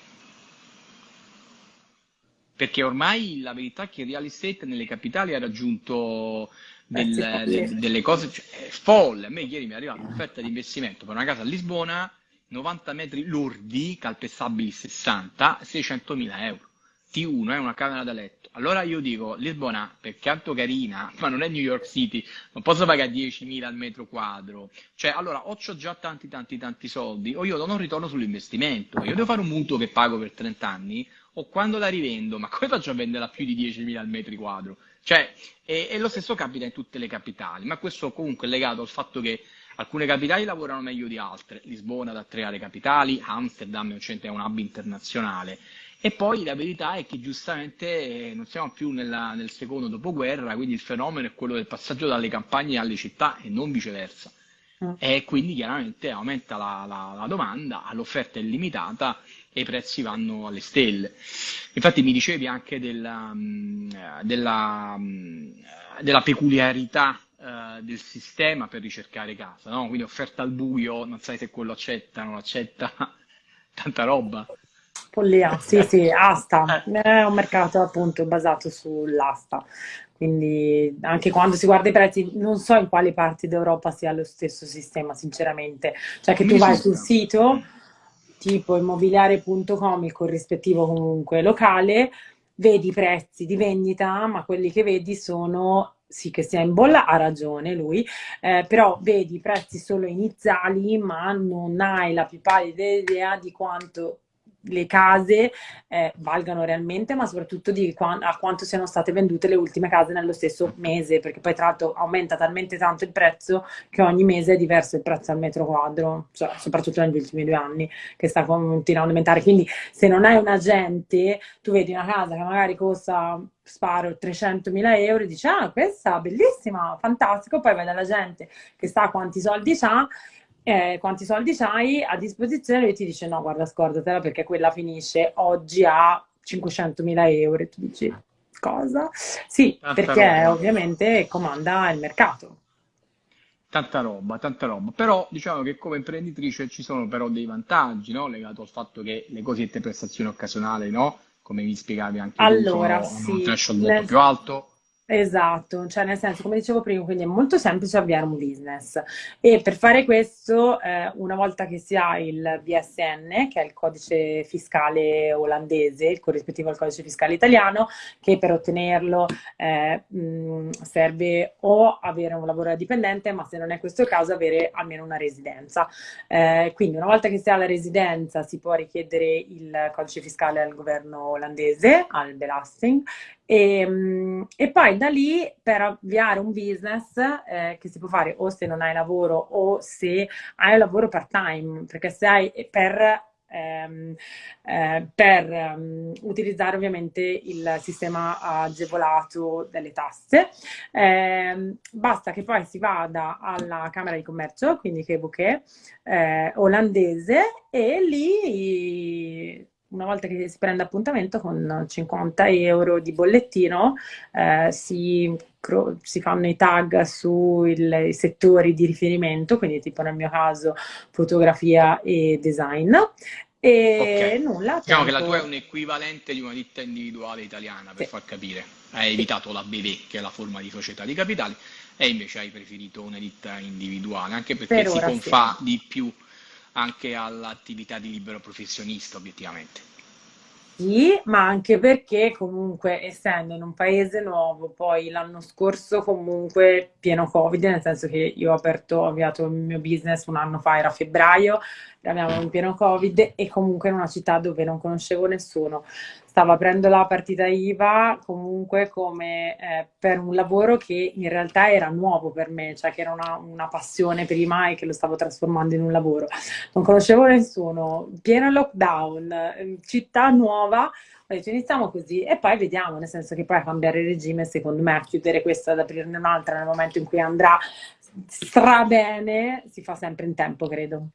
Speaker 1: Perché ormai la verità è che il real estate nelle capitali ha raggiunto del, de, delle cose cioè, folle. A me ieri mi è arrivata un'offerta di investimento per una casa a Lisbona, 90 metri lordi, calpestabili 60, 600 mila euro. T1 è una camera da letto. Allora io dico, Lisbona, per quanto carina, ma non è New York City, non posso pagare 10.000 al metro quadro. Cioè, allora, o ho già tanti, tanti, tanti soldi, o io non un ritorno sull'investimento. Io devo fare un mutuo che pago per 30 anni, o quando la rivendo, ma come faccio a venderla più di 10.000 al metro quadro? Cioè, e, e lo stesso capita in tutte le capitali, ma questo comunque è legato al fatto che Alcune capitali lavorano meglio di altre, Lisbona da tre aree capitali, Amsterdam è un hub internazionale e poi la verità è che giustamente eh, non siamo più nella, nel secondo dopoguerra, quindi il fenomeno è quello del passaggio dalle campagne alle città e non viceversa. Mm. E quindi chiaramente aumenta la, la, la domanda, l'offerta è limitata e i prezzi vanno alle stelle. Infatti mi dicevi anche della, mm, della, mm, della peculiarità uh, del sistema per ricercare casa, no? quindi offerta al buio, non sai se quello accetta, non accetta, tanta roba.
Speaker 2: Follia, sì, sì, asta. Eh. È un mercato appunto basato sull'asta. Quindi anche quando si guarda i prezzi, non so in quali parti d'Europa sia lo stesso sistema, sinceramente. Cioè che tu vai sul sito tipo immobiliare.com, il corrispettivo comunque locale, vedi i prezzi di vendita, ma quelli che vedi sono sì che sia in bolla, ha ragione lui, eh, però vedi i prezzi solo iniziali, ma non hai la più pallida idea di quanto le case eh, valgano realmente, ma soprattutto di qua- a quanto siano state vendute le ultime case nello stesso mese, perché poi tra l'altro aumenta talmente tanto il prezzo che ogni mese è diverso il prezzo al metro quadro, cioè, soprattutto negli ultimi due anni che sta continuando ad aumentare. Quindi se non hai un agente, tu vedi una casa che magari costa sparo 300.000 euro e dici ah questa bellissima, fantastico, poi vai dalla gente che sa quanti soldi ha eh, quanti soldi hai a disposizione, lui ti dice no, guarda, scordatela perché quella finisce oggi a 500.000 euro e tu dici cosa? Sì, tanta perché roba. ovviamente comanda il mercato.
Speaker 1: Tanta roba, tanta roba. Però diciamo che come imprenditrice ci sono però dei vantaggi, no? Legato al fatto che le cosiddette prestazioni occasionali, no? Come vi spiegavi anche
Speaker 2: allora,
Speaker 1: tu,
Speaker 2: sono, sì, un
Speaker 1: threshold molto più alto
Speaker 2: Esatto, cioè nel senso, come dicevo prima, quindi è molto semplice avviare un business e per fare questo, eh, una volta che si ha il VSN, che è il codice fiscale olandese, il corrispettivo al codice fiscale italiano, che per ottenerlo eh, mh, serve o avere un lavoro da dipendente, ma se non è questo il caso avere almeno una residenza. Eh, quindi una volta che si ha la residenza si può richiedere il codice fiscale al governo olandese, al Belasting, e, ehm, e, poi da lì per avviare un business eh, che si può fare o se non hai lavoro o se hai un lavoro part time, perché se hai per, ehm, eh, per um, utilizzare ovviamente il sistema agevolato delle tasse, eh, basta che poi si vada alla Camera di Commercio, quindi che è eh, olandese, e lì una volta che si prende appuntamento con 50 euro di bollettino eh, si, si, fanno i tag sui settori di riferimento, quindi tipo nel mio caso fotografia e design. E okay. nulla.
Speaker 1: Diciamo che la tua è un equivalente di una ditta individuale italiana, per sì. far capire. Hai evitato la BV, che è la forma di società di capitali, e invece hai preferito una ditta individuale, anche perché per si confà sì. di più anche all'attività di libero professionista, obiettivamente.
Speaker 2: Sì, ma anche perché comunque essendo in un paese nuovo, poi l'anno scorso comunque pieno Covid, nel senso che io ho aperto, ho avviato il mio business un anno fa, era febbraio, eravamo in pieno Covid e comunque in una città dove non conoscevo nessuno. Stavo aprendo la partita IVA comunque come eh, per un lavoro che in realtà era nuovo per me, cioè che era una, una, passione prima e che lo stavo trasformando in un lavoro. Non conoscevo nessuno, pieno lockdown, ehm, città nuova, ho detto iniziamo così e poi vediamo, nel senso che poi a cambiare regime, secondo me a chiudere questa ad aprirne un'altra nel momento in cui andrà stra bene, si fa sempre in tempo, credo.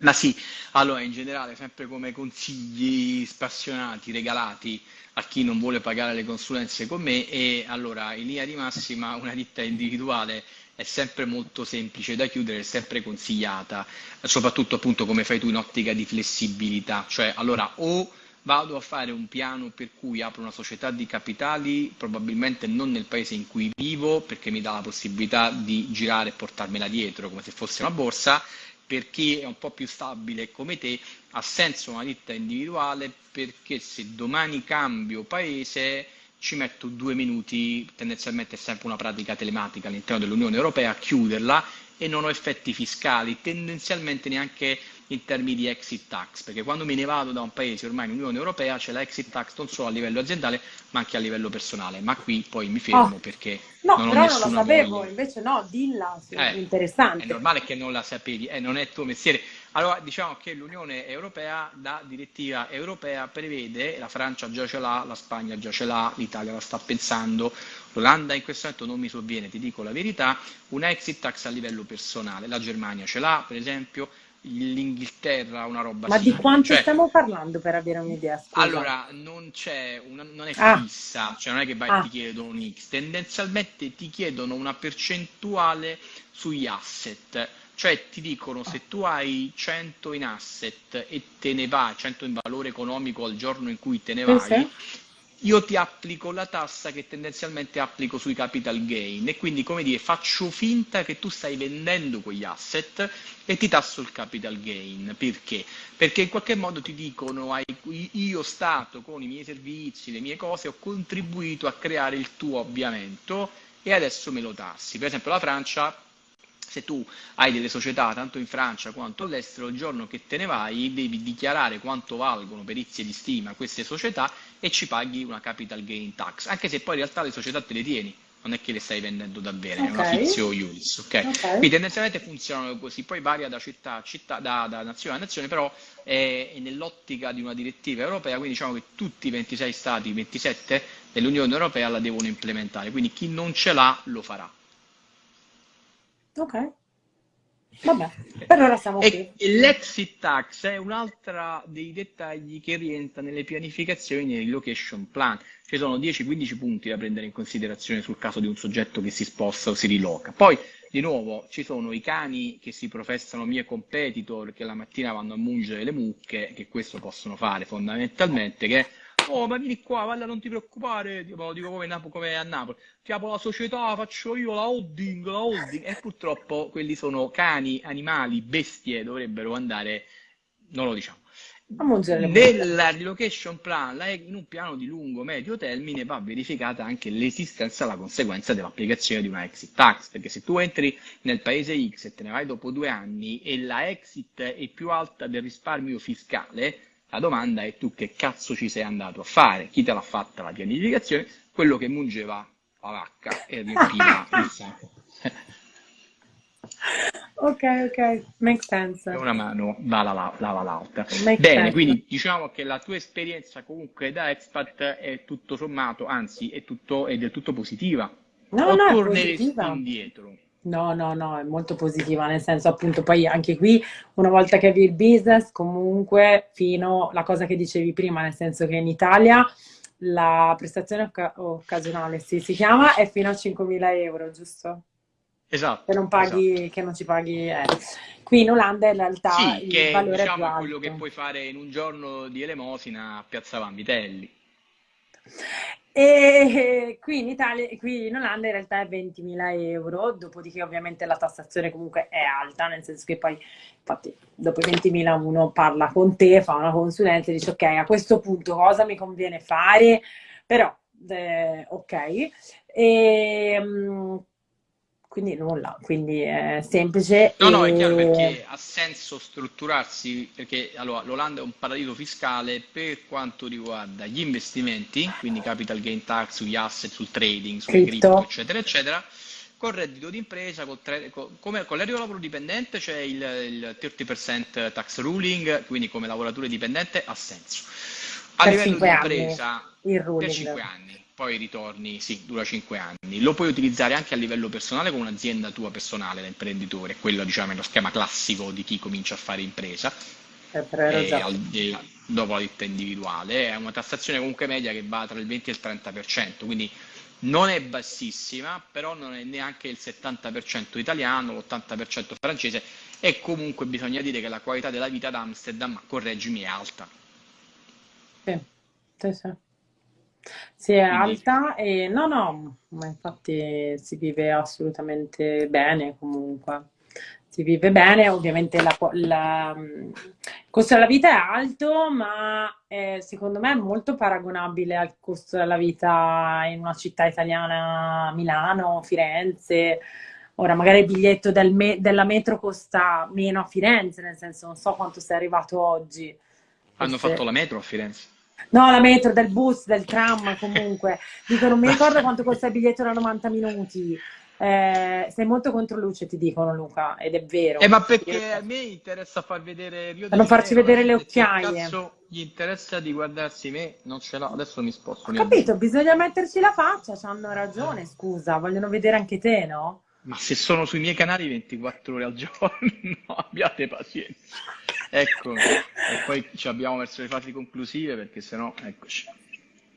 Speaker 1: Ma sì, allora in generale sempre come consigli spassionati, regalati a chi non vuole pagare le consulenze con me e allora in linea di massima una ditta individuale è sempre molto semplice da chiudere, è sempre consigliata, soprattutto appunto come fai tu in ottica di flessibilità, cioè allora o vado a fare un piano per cui apro una società di capitali, probabilmente non nel paese in cui vivo, perché mi dà la possibilità di girare e portarmela dietro come se fosse una borsa, per chi è un po' più stabile come te ha senso una ditta individuale perché se domani cambio paese ci metto due minuti, tendenzialmente è sempre una pratica telematica all'interno dell'Unione Europea, a chiuderla e non ho effetti fiscali, tendenzialmente neanche in termini di exit tax, perché quando me ne vado da un paese ormai in Unione Europea c'è la exit tax non solo a livello aziendale ma anche a livello personale, ma qui poi mi fermo oh. perché
Speaker 2: no, non però non lo sapevo, voglia. invece no, dilla, eh, interessante.
Speaker 1: È normale che non la sapevi, eh, non è tuo mestiere. Allora diciamo che l'Unione Europea da direttiva europea prevede, la Francia già ce l'ha, la Spagna già ce l'ha, l'Italia la sta pensando, l'Olanda in questo momento non mi sovviene, ti dico la verità, una exit tax a livello personale, la Germania ce l'ha per esempio, l'Inghilterra una roba
Speaker 2: Ma simile. di quanto cioè, stiamo parlando per avere un'idea?
Speaker 1: Allora, non c'è, non è ah. fissa, cioè non è che vai ah. ti chiedono un X, tendenzialmente ti chiedono una percentuale sugli asset, cioè ti dicono se tu hai 100 in asset e te ne vai, 100 in valore economico al giorno in cui te ne vai, sì io ti applico la tassa che tendenzialmente applico sui capital gain e quindi come dire faccio finta che tu stai vendendo quegli asset e ti tasso il capital gain perché? Perché in qualche modo ti dicono io Stato con i miei servizi, le mie cose ho contribuito a creare il tuo avviamento e adesso me lo tassi. Per esempio la Francia se tu hai delle società tanto in Francia quanto all'estero, il giorno che te ne vai devi dichiarare quanto valgono perizie di stima queste società e ci paghi una capital gain tax, anche se poi in realtà le società te le tieni, non è che le stai vendendo davvero, okay. è una fizio iuris, ok? okay. Quindi tendenzialmente funzionano così, poi varia da città a città, da, da nazione a nazione, però è, è nell'ottica di una direttiva europea, quindi diciamo che tutti i 26 stati, 27 dell'Unione Europea la devono implementare, quindi chi non ce l'ha lo farà.
Speaker 2: Ok. Vabbè, per ora siamo
Speaker 1: e qui. L'exit tax è un altro dei dettagli che rientra nelle pianificazioni del location plan. Ci sono 10-15 punti da prendere in considerazione sul caso di un soggetto che si sposta o si riloca. Poi, di nuovo, ci sono i cani che si professano mie competitor che la mattina vanno a mungere le mucche, che questo possono fare fondamentalmente, che oh ma vieni qua, guarda non ti preoccupare, tipo, dico come, come a Napoli, ti apro la società, faccio io la holding, la holding, e purtroppo quelli sono cani, animali, bestie, dovrebbero andare, non lo diciamo. Nella relocation plan, in un piano di lungo medio termine, va verificata anche l'esistenza la conseguenza dell'applicazione di una exit tax, perché se tu entri nel paese X e te ne vai dopo due anni e la exit è più alta del risparmio fiscale, la domanda è tu che cazzo ci sei andato a fare? Chi te l'ha fatta la pianificazione? Quello che mungeva la vacca e riempiva il sacco.
Speaker 2: ok, ok, makes sense.
Speaker 1: Una mano lava, lava l'altra. Bene, sense. quindi diciamo che la tua esperienza comunque da expat è tutto sommato, anzi è, tutto, è del tutto positiva.
Speaker 2: No,
Speaker 1: o
Speaker 2: no,
Speaker 1: torneresti indietro?
Speaker 2: No, no, no, è molto positiva, nel senso appunto poi anche qui una volta che avevi il business, comunque fino alla cosa che dicevi prima, nel senso che in Italia la prestazione occa- occasionale sì, si chiama è fino a 5.000 euro, giusto?
Speaker 1: Esatto.
Speaker 2: Che non, paghi, esatto. che non ci paghi. Eh. Qui in Olanda in realtà
Speaker 1: sì,
Speaker 2: il
Speaker 1: che,
Speaker 2: valore
Speaker 1: diciamo,
Speaker 2: è
Speaker 1: quello che puoi fare in un giorno di elemosina a Piazza Vanvitelli.
Speaker 2: E qui in Italia, qui in Olanda in realtà è 20.000 euro, dopodiché ovviamente la tassazione comunque è alta, nel senso che poi, infatti, dopo i 20.000 uno parla con te, fa una consulenza e dice ok, a questo punto cosa mi conviene fare, però eh, ok. E, mm, quindi nulla, quindi è semplice.
Speaker 1: No, no, è chiaro perché ha senso strutturarsi, perché allora, l'Olanda è un paradiso fiscale per quanto riguarda gli investimenti, quindi capital gain tax sugli asset, sul trading, sulle cripto, eccetera, eccetera, con reddito d'impresa, con, come, con l'arrivo lavoro dipendente c'è il, il 30% tax ruling, quindi come lavoratore dipendente ha senso. A per livello di impresa, per 5 anni poi ritorni, sì, dura 5 anni. Lo puoi utilizzare anche a livello personale con un'azienda tua personale da imprenditore, quello diciamo è lo schema classico di chi comincia a fare impresa.
Speaker 2: Eh, e
Speaker 1: al, e dopo la ditta individuale è una tassazione comunque media che va tra il 20 e il 30%, quindi non è bassissima, però non è neanche il 70% italiano, l'80% francese e comunque bisogna dire che la qualità della vita ad Amsterdam, correggimi, è alta.
Speaker 2: Sì, sì, sì. Sì, è Quindi, alta e no, no, ma infatti si vive assolutamente bene comunque. Si vive bene, ovviamente la, la- il costo della vita è alto, ma è, secondo me è molto paragonabile al costo della vita in una città italiana, Milano, Firenze. Ora, magari il biglietto del me- della metro costa meno a Firenze, nel senso non so quanto sei arrivato oggi.
Speaker 1: hanno fatto la metro a Firenze.
Speaker 2: No, la metro, del bus, del tram, comunque. Dico, non mi ricordo quanto costa il biglietto da 90 minuti. Eh, sei molto contro luce, ti dicono Luca, ed è vero.
Speaker 1: Eh, ma perché a me interessa far vedere Rio
Speaker 2: non farci vedere le occhiaie.
Speaker 1: Cazzo gli interessa di guardarsi me, non ce l'ho, adesso mi sposto. Ho
Speaker 2: capito, bisogna metterci la faccia, hanno ragione, scusa, vogliono vedere anche te, no?
Speaker 1: Ma se sono sui miei canali 24 ore al giorno, abbiate pazienza. Ecco, e poi ci abbiamo verso le fasi conclusive perché sennò, eccoci.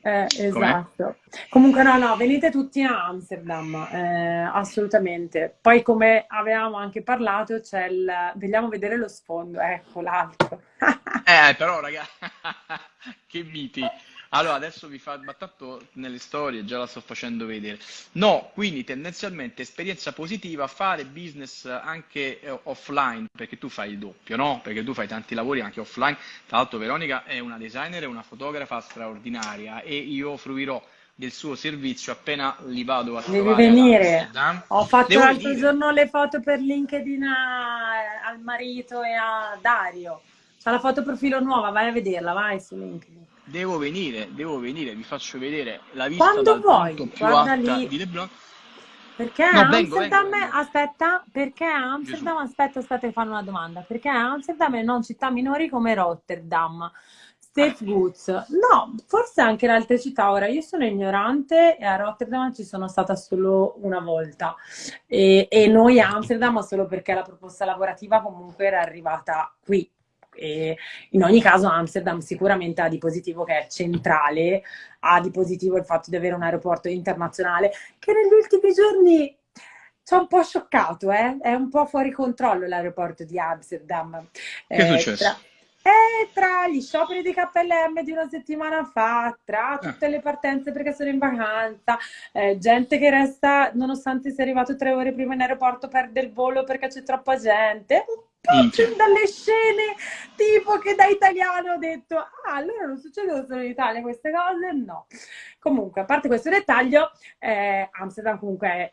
Speaker 2: Eh, esatto. Comunque no, no, venite tutti a Amsterdam, eh, assolutamente. Poi come avevamo anche parlato, c'è il... Vogliamo vedere lo sfondo, ecco l'altro.
Speaker 1: eh, però ragazzi, che miti. Allora, adesso vi fa, ma tanto nelle storie già la sto facendo vedere. No, quindi tendenzialmente esperienza positiva, fare business anche eh, offline, perché tu fai il doppio, no? Perché tu fai tanti lavori anche offline. Tra l'altro Veronica è una designer e una fotografa straordinaria e io fruirò del suo servizio appena li vado a
Speaker 2: Devi venire. Ho fatto Devo l'altro venire. giorno le foto per LinkedIn a, al marito e a Dario. C'ha la foto profilo nuova, vai a vederla, vai su LinkedIn.
Speaker 1: Devo venire, devo venire, vi faccio vedere la vista
Speaker 2: Quando vuoi,
Speaker 1: più alta lì. di Leblon.
Speaker 2: Perché no, Amsterdam, vengo, vengo. aspetta, perché Amsterdam, Gesù. aspetta, aspetta ti fanno una domanda, perché Amsterdam e non città minori come Rotterdam, State Woods, no, forse anche in altre città, ora io sono ignorante e a Rotterdam ci sono stata solo una volta e, e noi a Amsterdam solo perché la proposta lavorativa comunque era arrivata qui, e in ogni caso Amsterdam sicuramente ha di positivo che è centrale, ha di positivo il fatto di avere un aeroporto internazionale che negli ultimi giorni ci ha un po' scioccato, eh? è un po' fuori controllo l'aeroporto di Amsterdam.
Speaker 1: Che è eh, successo?
Speaker 2: Tra... E tra gli scioperi di KLM di una settimana fa, tra eh. tutte le partenze perché sono in vacanza, eh, gente che resta, nonostante sia arrivato tre ore prima in aeroporto, perde il volo perché c'è troppa gente, po' dalle scene tipo che da italiano ho detto, ah, allora non succedono solo in Italia queste cose? No. Comunque, a parte questo dettaglio, eh, Amsterdam comunque è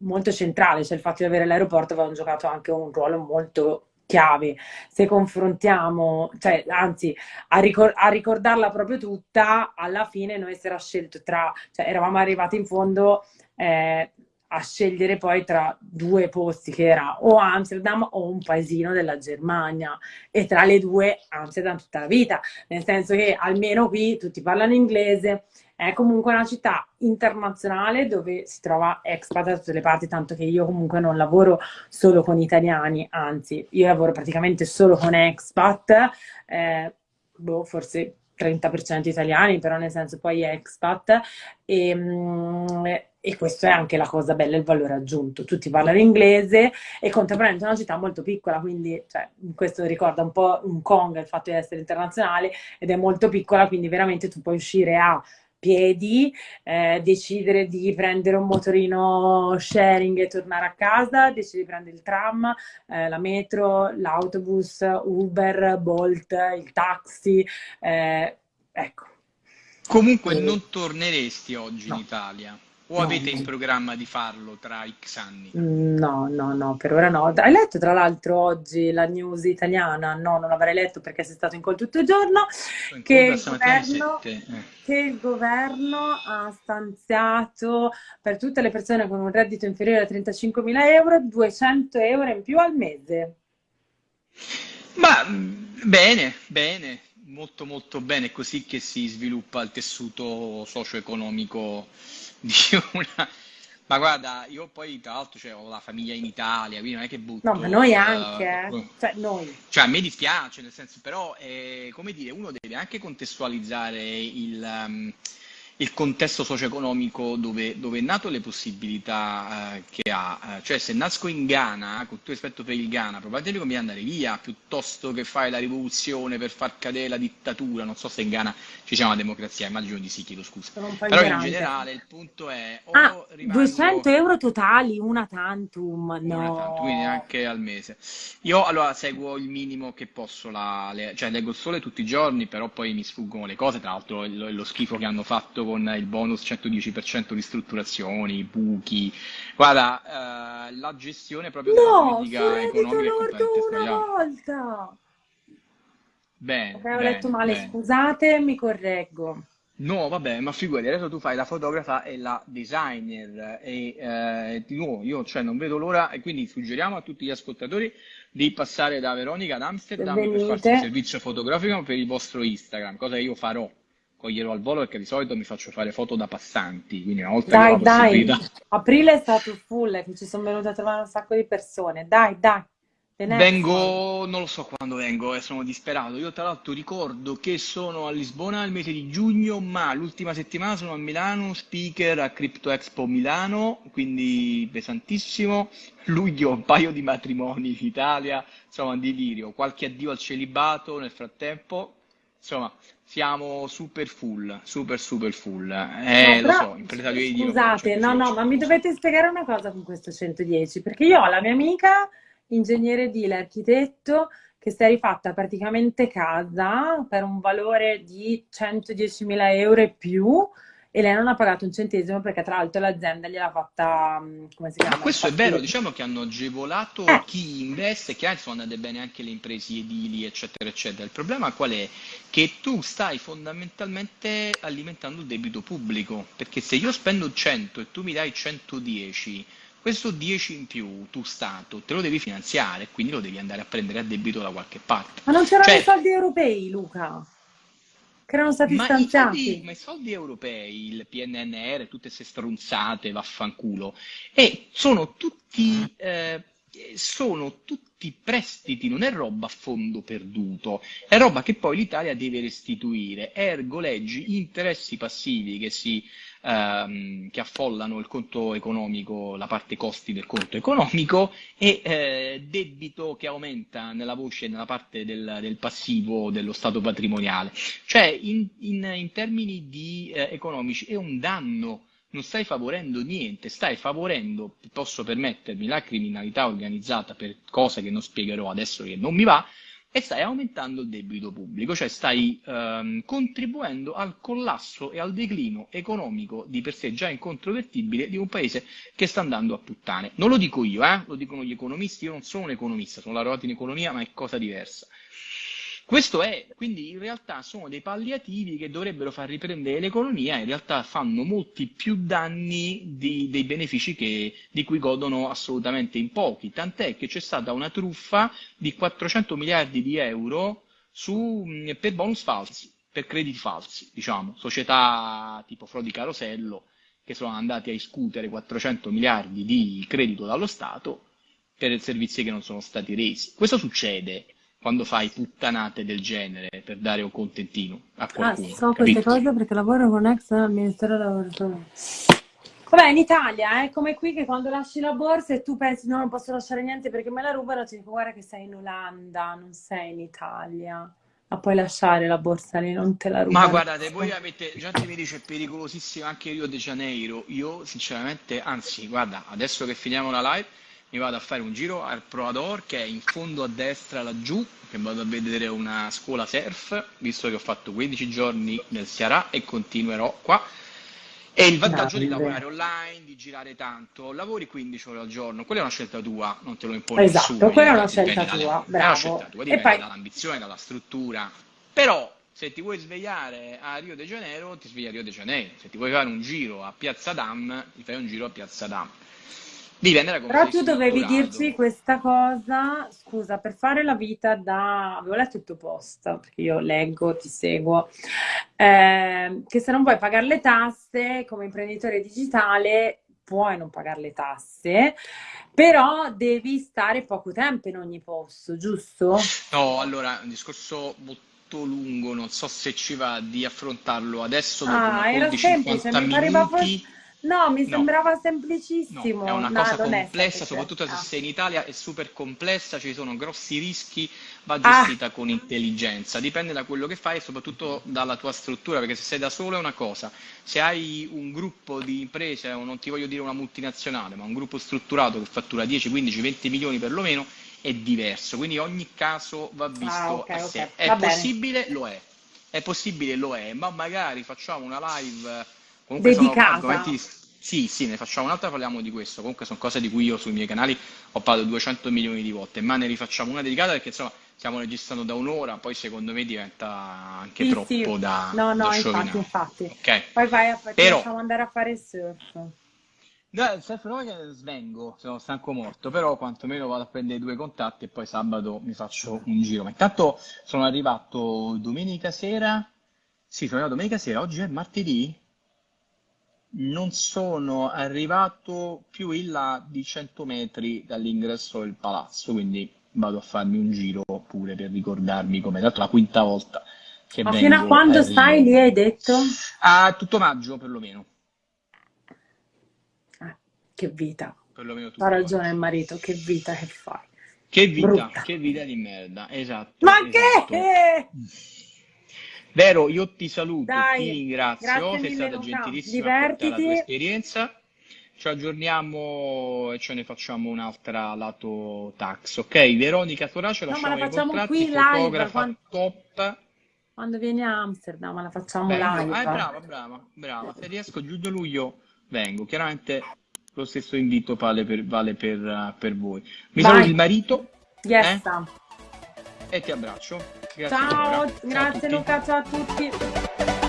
Speaker 2: molto centrale, cioè il fatto di avere l'aeroporto aveva giocato anche un ruolo molto chiave. Se confrontiamo, cioè, anzi, a, ricor- a, ricordarla proprio tutta, alla fine noi si era scelto tra, cioè, eravamo arrivati in fondo. Eh, a scegliere poi tra due posti che era o Amsterdam o un paesino della Germania. E tra le due Amsterdam tutta la vita, nel senso che almeno qui tutti parlano inglese, è comunque una città internazionale dove si trova expat da tutte le parti, tanto che io comunque non lavoro solo con italiani, anzi io lavoro praticamente solo con expat, eh, boh, forse 30% italiani, però nel senso poi expat, e, mm, e questo è anche la cosa bella, il valore aggiunto. Tutti parlano inglese e contemporaneamente è una città molto piccola, quindi cioè, questo ricorda un po' un Kong, il fatto di essere internazionale, ed è molto piccola, quindi veramente tu puoi uscire a piedi, eh, decidere di prendere un motorino sharing e tornare a casa, decidere di prendere il tram, eh, la metro, l'autobus, Uber, Bolt, il taxi, eh, ecco.
Speaker 1: Comunque non torneresti oggi no. in Italia? O no, avete in programma di farlo tra X anni?
Speaker 2: No, no, no, per ora no. Hai letto tra l'altro oggi la news italiana? No, non l'avrei letto perché sei stato in call tutto il giorno. Che il, governo, eh. che il governo ha stanziato per tutte le persone con un reddito inferiore a 35.000 euro 200 euro in più al mese.
Speaker 1: Ma bene, bene, molto molto bene, è così che si sviluppa il tessuto socio-economico di una... Ma guarda, io poi tra l'altro cioè, ho la famiglia in Italia, quindi non è che butto...
Speaker 2: No, ma noi anche, uh, cioè noi.
Speaker 1: Cioè a me dispiace, nel senso, però, eh, come dire, uno deve anche contestualizzare il... Um, il contesto socio-economico dove, dove, è nato le possibilità eh, che ha. Eh, cioè se nasco in Ghana, con tutto rispetto per il Ghana, probabilmente conviene andare via piuttosto che fare la rivoluzione per far cadere la dittatura. Non so se in Ghana ci sia una democrazia, immagino di sì, chiedo scusa. Però in generale il punto è...
Speaker 2: ah, rimango... 200 euro totali, una tantum, no. Una tantum,
Speaker 1: quindi anche al mese. Io allora seguo il minimo che posso, la, le, cioè leggo il sole tutti i giorni, però poi mi sfuggono le cose, tra l'altro lo, lo schifo che hanno fatto con il bonus 110% ristrutturazioni, buchi. Guarda, eh, la gestione proprio della
Speaker 2: no,
Speaker 1: politica economica è completamente
Speaker 2: una volta.
Speaker 1: Bene,
Speaker 2: Avevo bene, letto male, bene. scusate, mi correggo.
Speaker 1: No, vabbè, ma figurati, adesso tu fai la fotografa e la designer e eh, di nuovo io cioè, non vedo l'ora e quindi suggeriamo a tutti gli ascoltatori di passare da Veronica ad Amsterdam Venite. per farsi un servizio fotografico per il vostro Instagram, cosa che io farò coglierò al volo perché di solito mi faccio fare foto da passanti, quindi una volta
Speaker 2: dai, che. Dai, aprile è stato full, che ci sono venute a trovare un sacco di persone, dai, dai.
Speaker 1: Vengo, non lo so quando vengo, eh, sono disperato. Io tra l'altro ricordo che sono a Lisbona il mese di giugno, ma l'ultima settimana sono a Milano, speaker a Crypto Expo Milano, quindi pesantissimo. Luglio un paio di matrimoni in Italia, insomma un delirio. Qualche addio al celibato nel frattempo, insomma siamo super full, super super full. Eh, no, lo so,
Speaker 2: impresa di Scusate, no, no, ma mi dovete spiegare una cosa con questo 110, perché io ho la mia amica, ingegnere edile, architetto, che si è rifatta praticamente casa per un valore di 110.000 euro e più, e lei non ha pagato un centesimo perché tra l'altro l'azienda gliel'ha fatta, mm, come si chiama?
Speaker 1: Ma questo è vero, diciamo che hanno agevolato eh. chi investe, che sono andate bene anche le imprese edili, eccetera, eccetera. Il problema qual è? Che tu stai fondamentalmente alimentando il debito pubblico, perché se io spendo 100 e tu mi dai 110, questo 10 in più tu Stato te lo devi finanziare, quindi lo devi andare a prendere a debito da qualche parte.
Speaker 2: Ma non c'erano cioè, i soldi europei, Luca? Che erano stati
Speaker 1: ma
Speaker 2: stanziati.
Speaker 1: I soldi, ma i soldi europei, il PNNR, tutte queste stronzate, vaffanculo, e sono tutti, eh, sono tutti prestiti, non è roba a fondo perduto, è roba che poi l'Italia deve restituire, ergo leggi interessi passivi che si ehm, che affollano il conto economico, la parte costi del conto economico e eh, debito che aumenta nella voce, nella parte del, del passivo dello stato patrimoniale. Cioè, in, in, in termini di, eh, economici è un danno non stai favorendo niente, stai favorendo, posso permettermi, la criminalità organizzata per cose che non spiegherò adesso che non mi va, e stai aumentando il debito pubblico, cioè stai ehm, contribuendo al collasso e al declino economico di per sé già incontrovertibile di un paese che sta andando a puttane. Non lo dico io, eh? lo dicono gli economisti, io non sono un economista, sono laureato in economia, ma è cosa diversa. Questo è, quindi in realtà sono dei palliativi che dovrebbero far riprendere l'economia, in realtà fanno molti più danni di, dei benefici che, di cui godono assolutamente in pochi, tant'è che c'è stata una truffa di 400 miliardi di euro su, per bonus falsi, per crediti falsi, diciamo, società tipo Frodi Carosello che sono andati a iscutere 400 miliardi di credito dallo Stato per servizi che non sono stati resi. Questo succede quando fai puttanate del genere per dare un contentino a ah, qualcuno. Ah,
Speaker 2: so queste cose perché lavoro con ex al Ministero del Lavoro. Vabbè, in Italia è come qui che quando lasci la borsa e tu pensi no, non posso lasciare niente perché me la rubano, ti dico guarda che sei in Olanda, non sei in Italia. Ma puoi lasciare la borsa lì, non te la rubano.
Speaker 1: Ma guardate, voi avete, gente mi dice è pericolosissimo anche Rio de Janeiro. Io sinceramente, anzi, guarda, adesso che finiamo la live, mi vado a fare un giro al Proador che è in fondo a destra laggiù, che vado a vedere una scuola surf, visto che ho fatto 15 giorni nel Ceará e continuerò qua. E il vantaggio di lavorare online, di girare tanto, lavori 15 ore al giorno, quella è una scelta tua, non te lo impone
Speaker 2: esatto,
Speaker 1: nessuno.
Speaker 2: quella è una scelta tua,
Speaker 1: dalle,
Speaker 2: bravo. È una
Speaker 1: scelta tua, dipende poi... dall'ambizione, dalla struttura. Però se ti vuoi svegliare a Rio de Janeiro, ti svegli a Rio de Janeiro. Se ti vuoi fare un giro a Piazza Dam, ti fai un giro a Piazza Dam.
Speaker 2: Dipende da Però tu dovevi dirci questa cosa, scusa, per fare la vita da... avevo letto il tuo post, perché io leggo, ti seguo, eh, che se non vuoi pagare le tasse come imprenditore digitale puoi non pagare le tasse, però devi stare poco tempo in ogni posto, giusto?
Speaker 1: No, allora, un discorso molto lungo, non so se ci va di affrontarlo adesso dopo ah, una 40-50 minuti.
Speaker 2: No, mi sembrava no. semplicissimo.
Speaker 1: No, è una no, cosa complessa, soprattutto se sei in Italia, è super complessa, ci sono grossi rischi, va gestita ah. con intelligenza. Dipende da quello che fai e soprattutto dalla tua struttura, perché se sei da solo è una cosa, se hai un gruppo di imprese, non ti voglio dire una multinazionale, ma un gruppo strutturato che fattura 10, 15, 20 milioni perlomeno, è diverso. Quindi ogni caso va visto ah, okay, a sé. Okay. È possibile? Bene. Lo è. È possibile? Lo è, ma magari facciamo una live
Speaker 2: Comunque Dedicata. sono argomenti...
Speaker 1: Sì, sì, ne facciamo un'altra, parliamo di questo. Comunque sono cose di cui io sui miei canali ho parlato 200 milioni di volte, ma ne rifacciamo una dedicata perché insomma stiamo registrando da un'ora, poi secondo me diventa anche sì, troppo sì. da
Speaker 2: No, no,
Speaker 1: da
Speaker 2: infatti, infatti. Okay. Poi vai a fare, però... facciamo andare a fare surf.
Speaker 1: No, il surf non è che svengo, sono stanco morto, però quantomeno vado a prendere due contatti e poi sabato mi faccio un giro. Ma intanto sono arrivato domenica sera, sì, sono arrivato domenica sera, oggi è martedì, non sono arrivato più in là di 100 metri dall'ingresso del palazzo, quindi vado a farmi un giro pure per ricordarmi come dato la quinta volta che
Speaker 2: Ma fino a quando a stai lì hai detto?
Speaker 1: A tutto maggio perlomeno.
Speaker 2: Ah, che vita. Ha ragione il marito, che vita che fai.
Speaker 1: Che vita, Brutta. che vita di merda, esatto.
Speaker 2: Ma
Speaker 1: esatto.
Speaker 2: che?
Speaker 1: Vero, io ti saluto, Dai, ti ringrazio, sei stata gentilissima a la tua esperienza. Ci aggiorniamo e ce ne facciamo un'altra lato tax, ok? Veronica Torace,
Speaker 2: no, la facciamo qui live quando... top. Quando viene a Amsterdam, ma la facciamo Vengo. live.
Speaker 1: Ah, brava, brava, brava. Se riesco giugno-luglio vengo. Chiaramente lo stesso invito vale per, vale per, per voi. Mi saluti il marito.
Speaker 2: Yes.
Speaker 1: Eh? E ti abbraccio.
Speaker 2: Grazie ciao, Laura. grazie ciao Luca, ciao a tutti.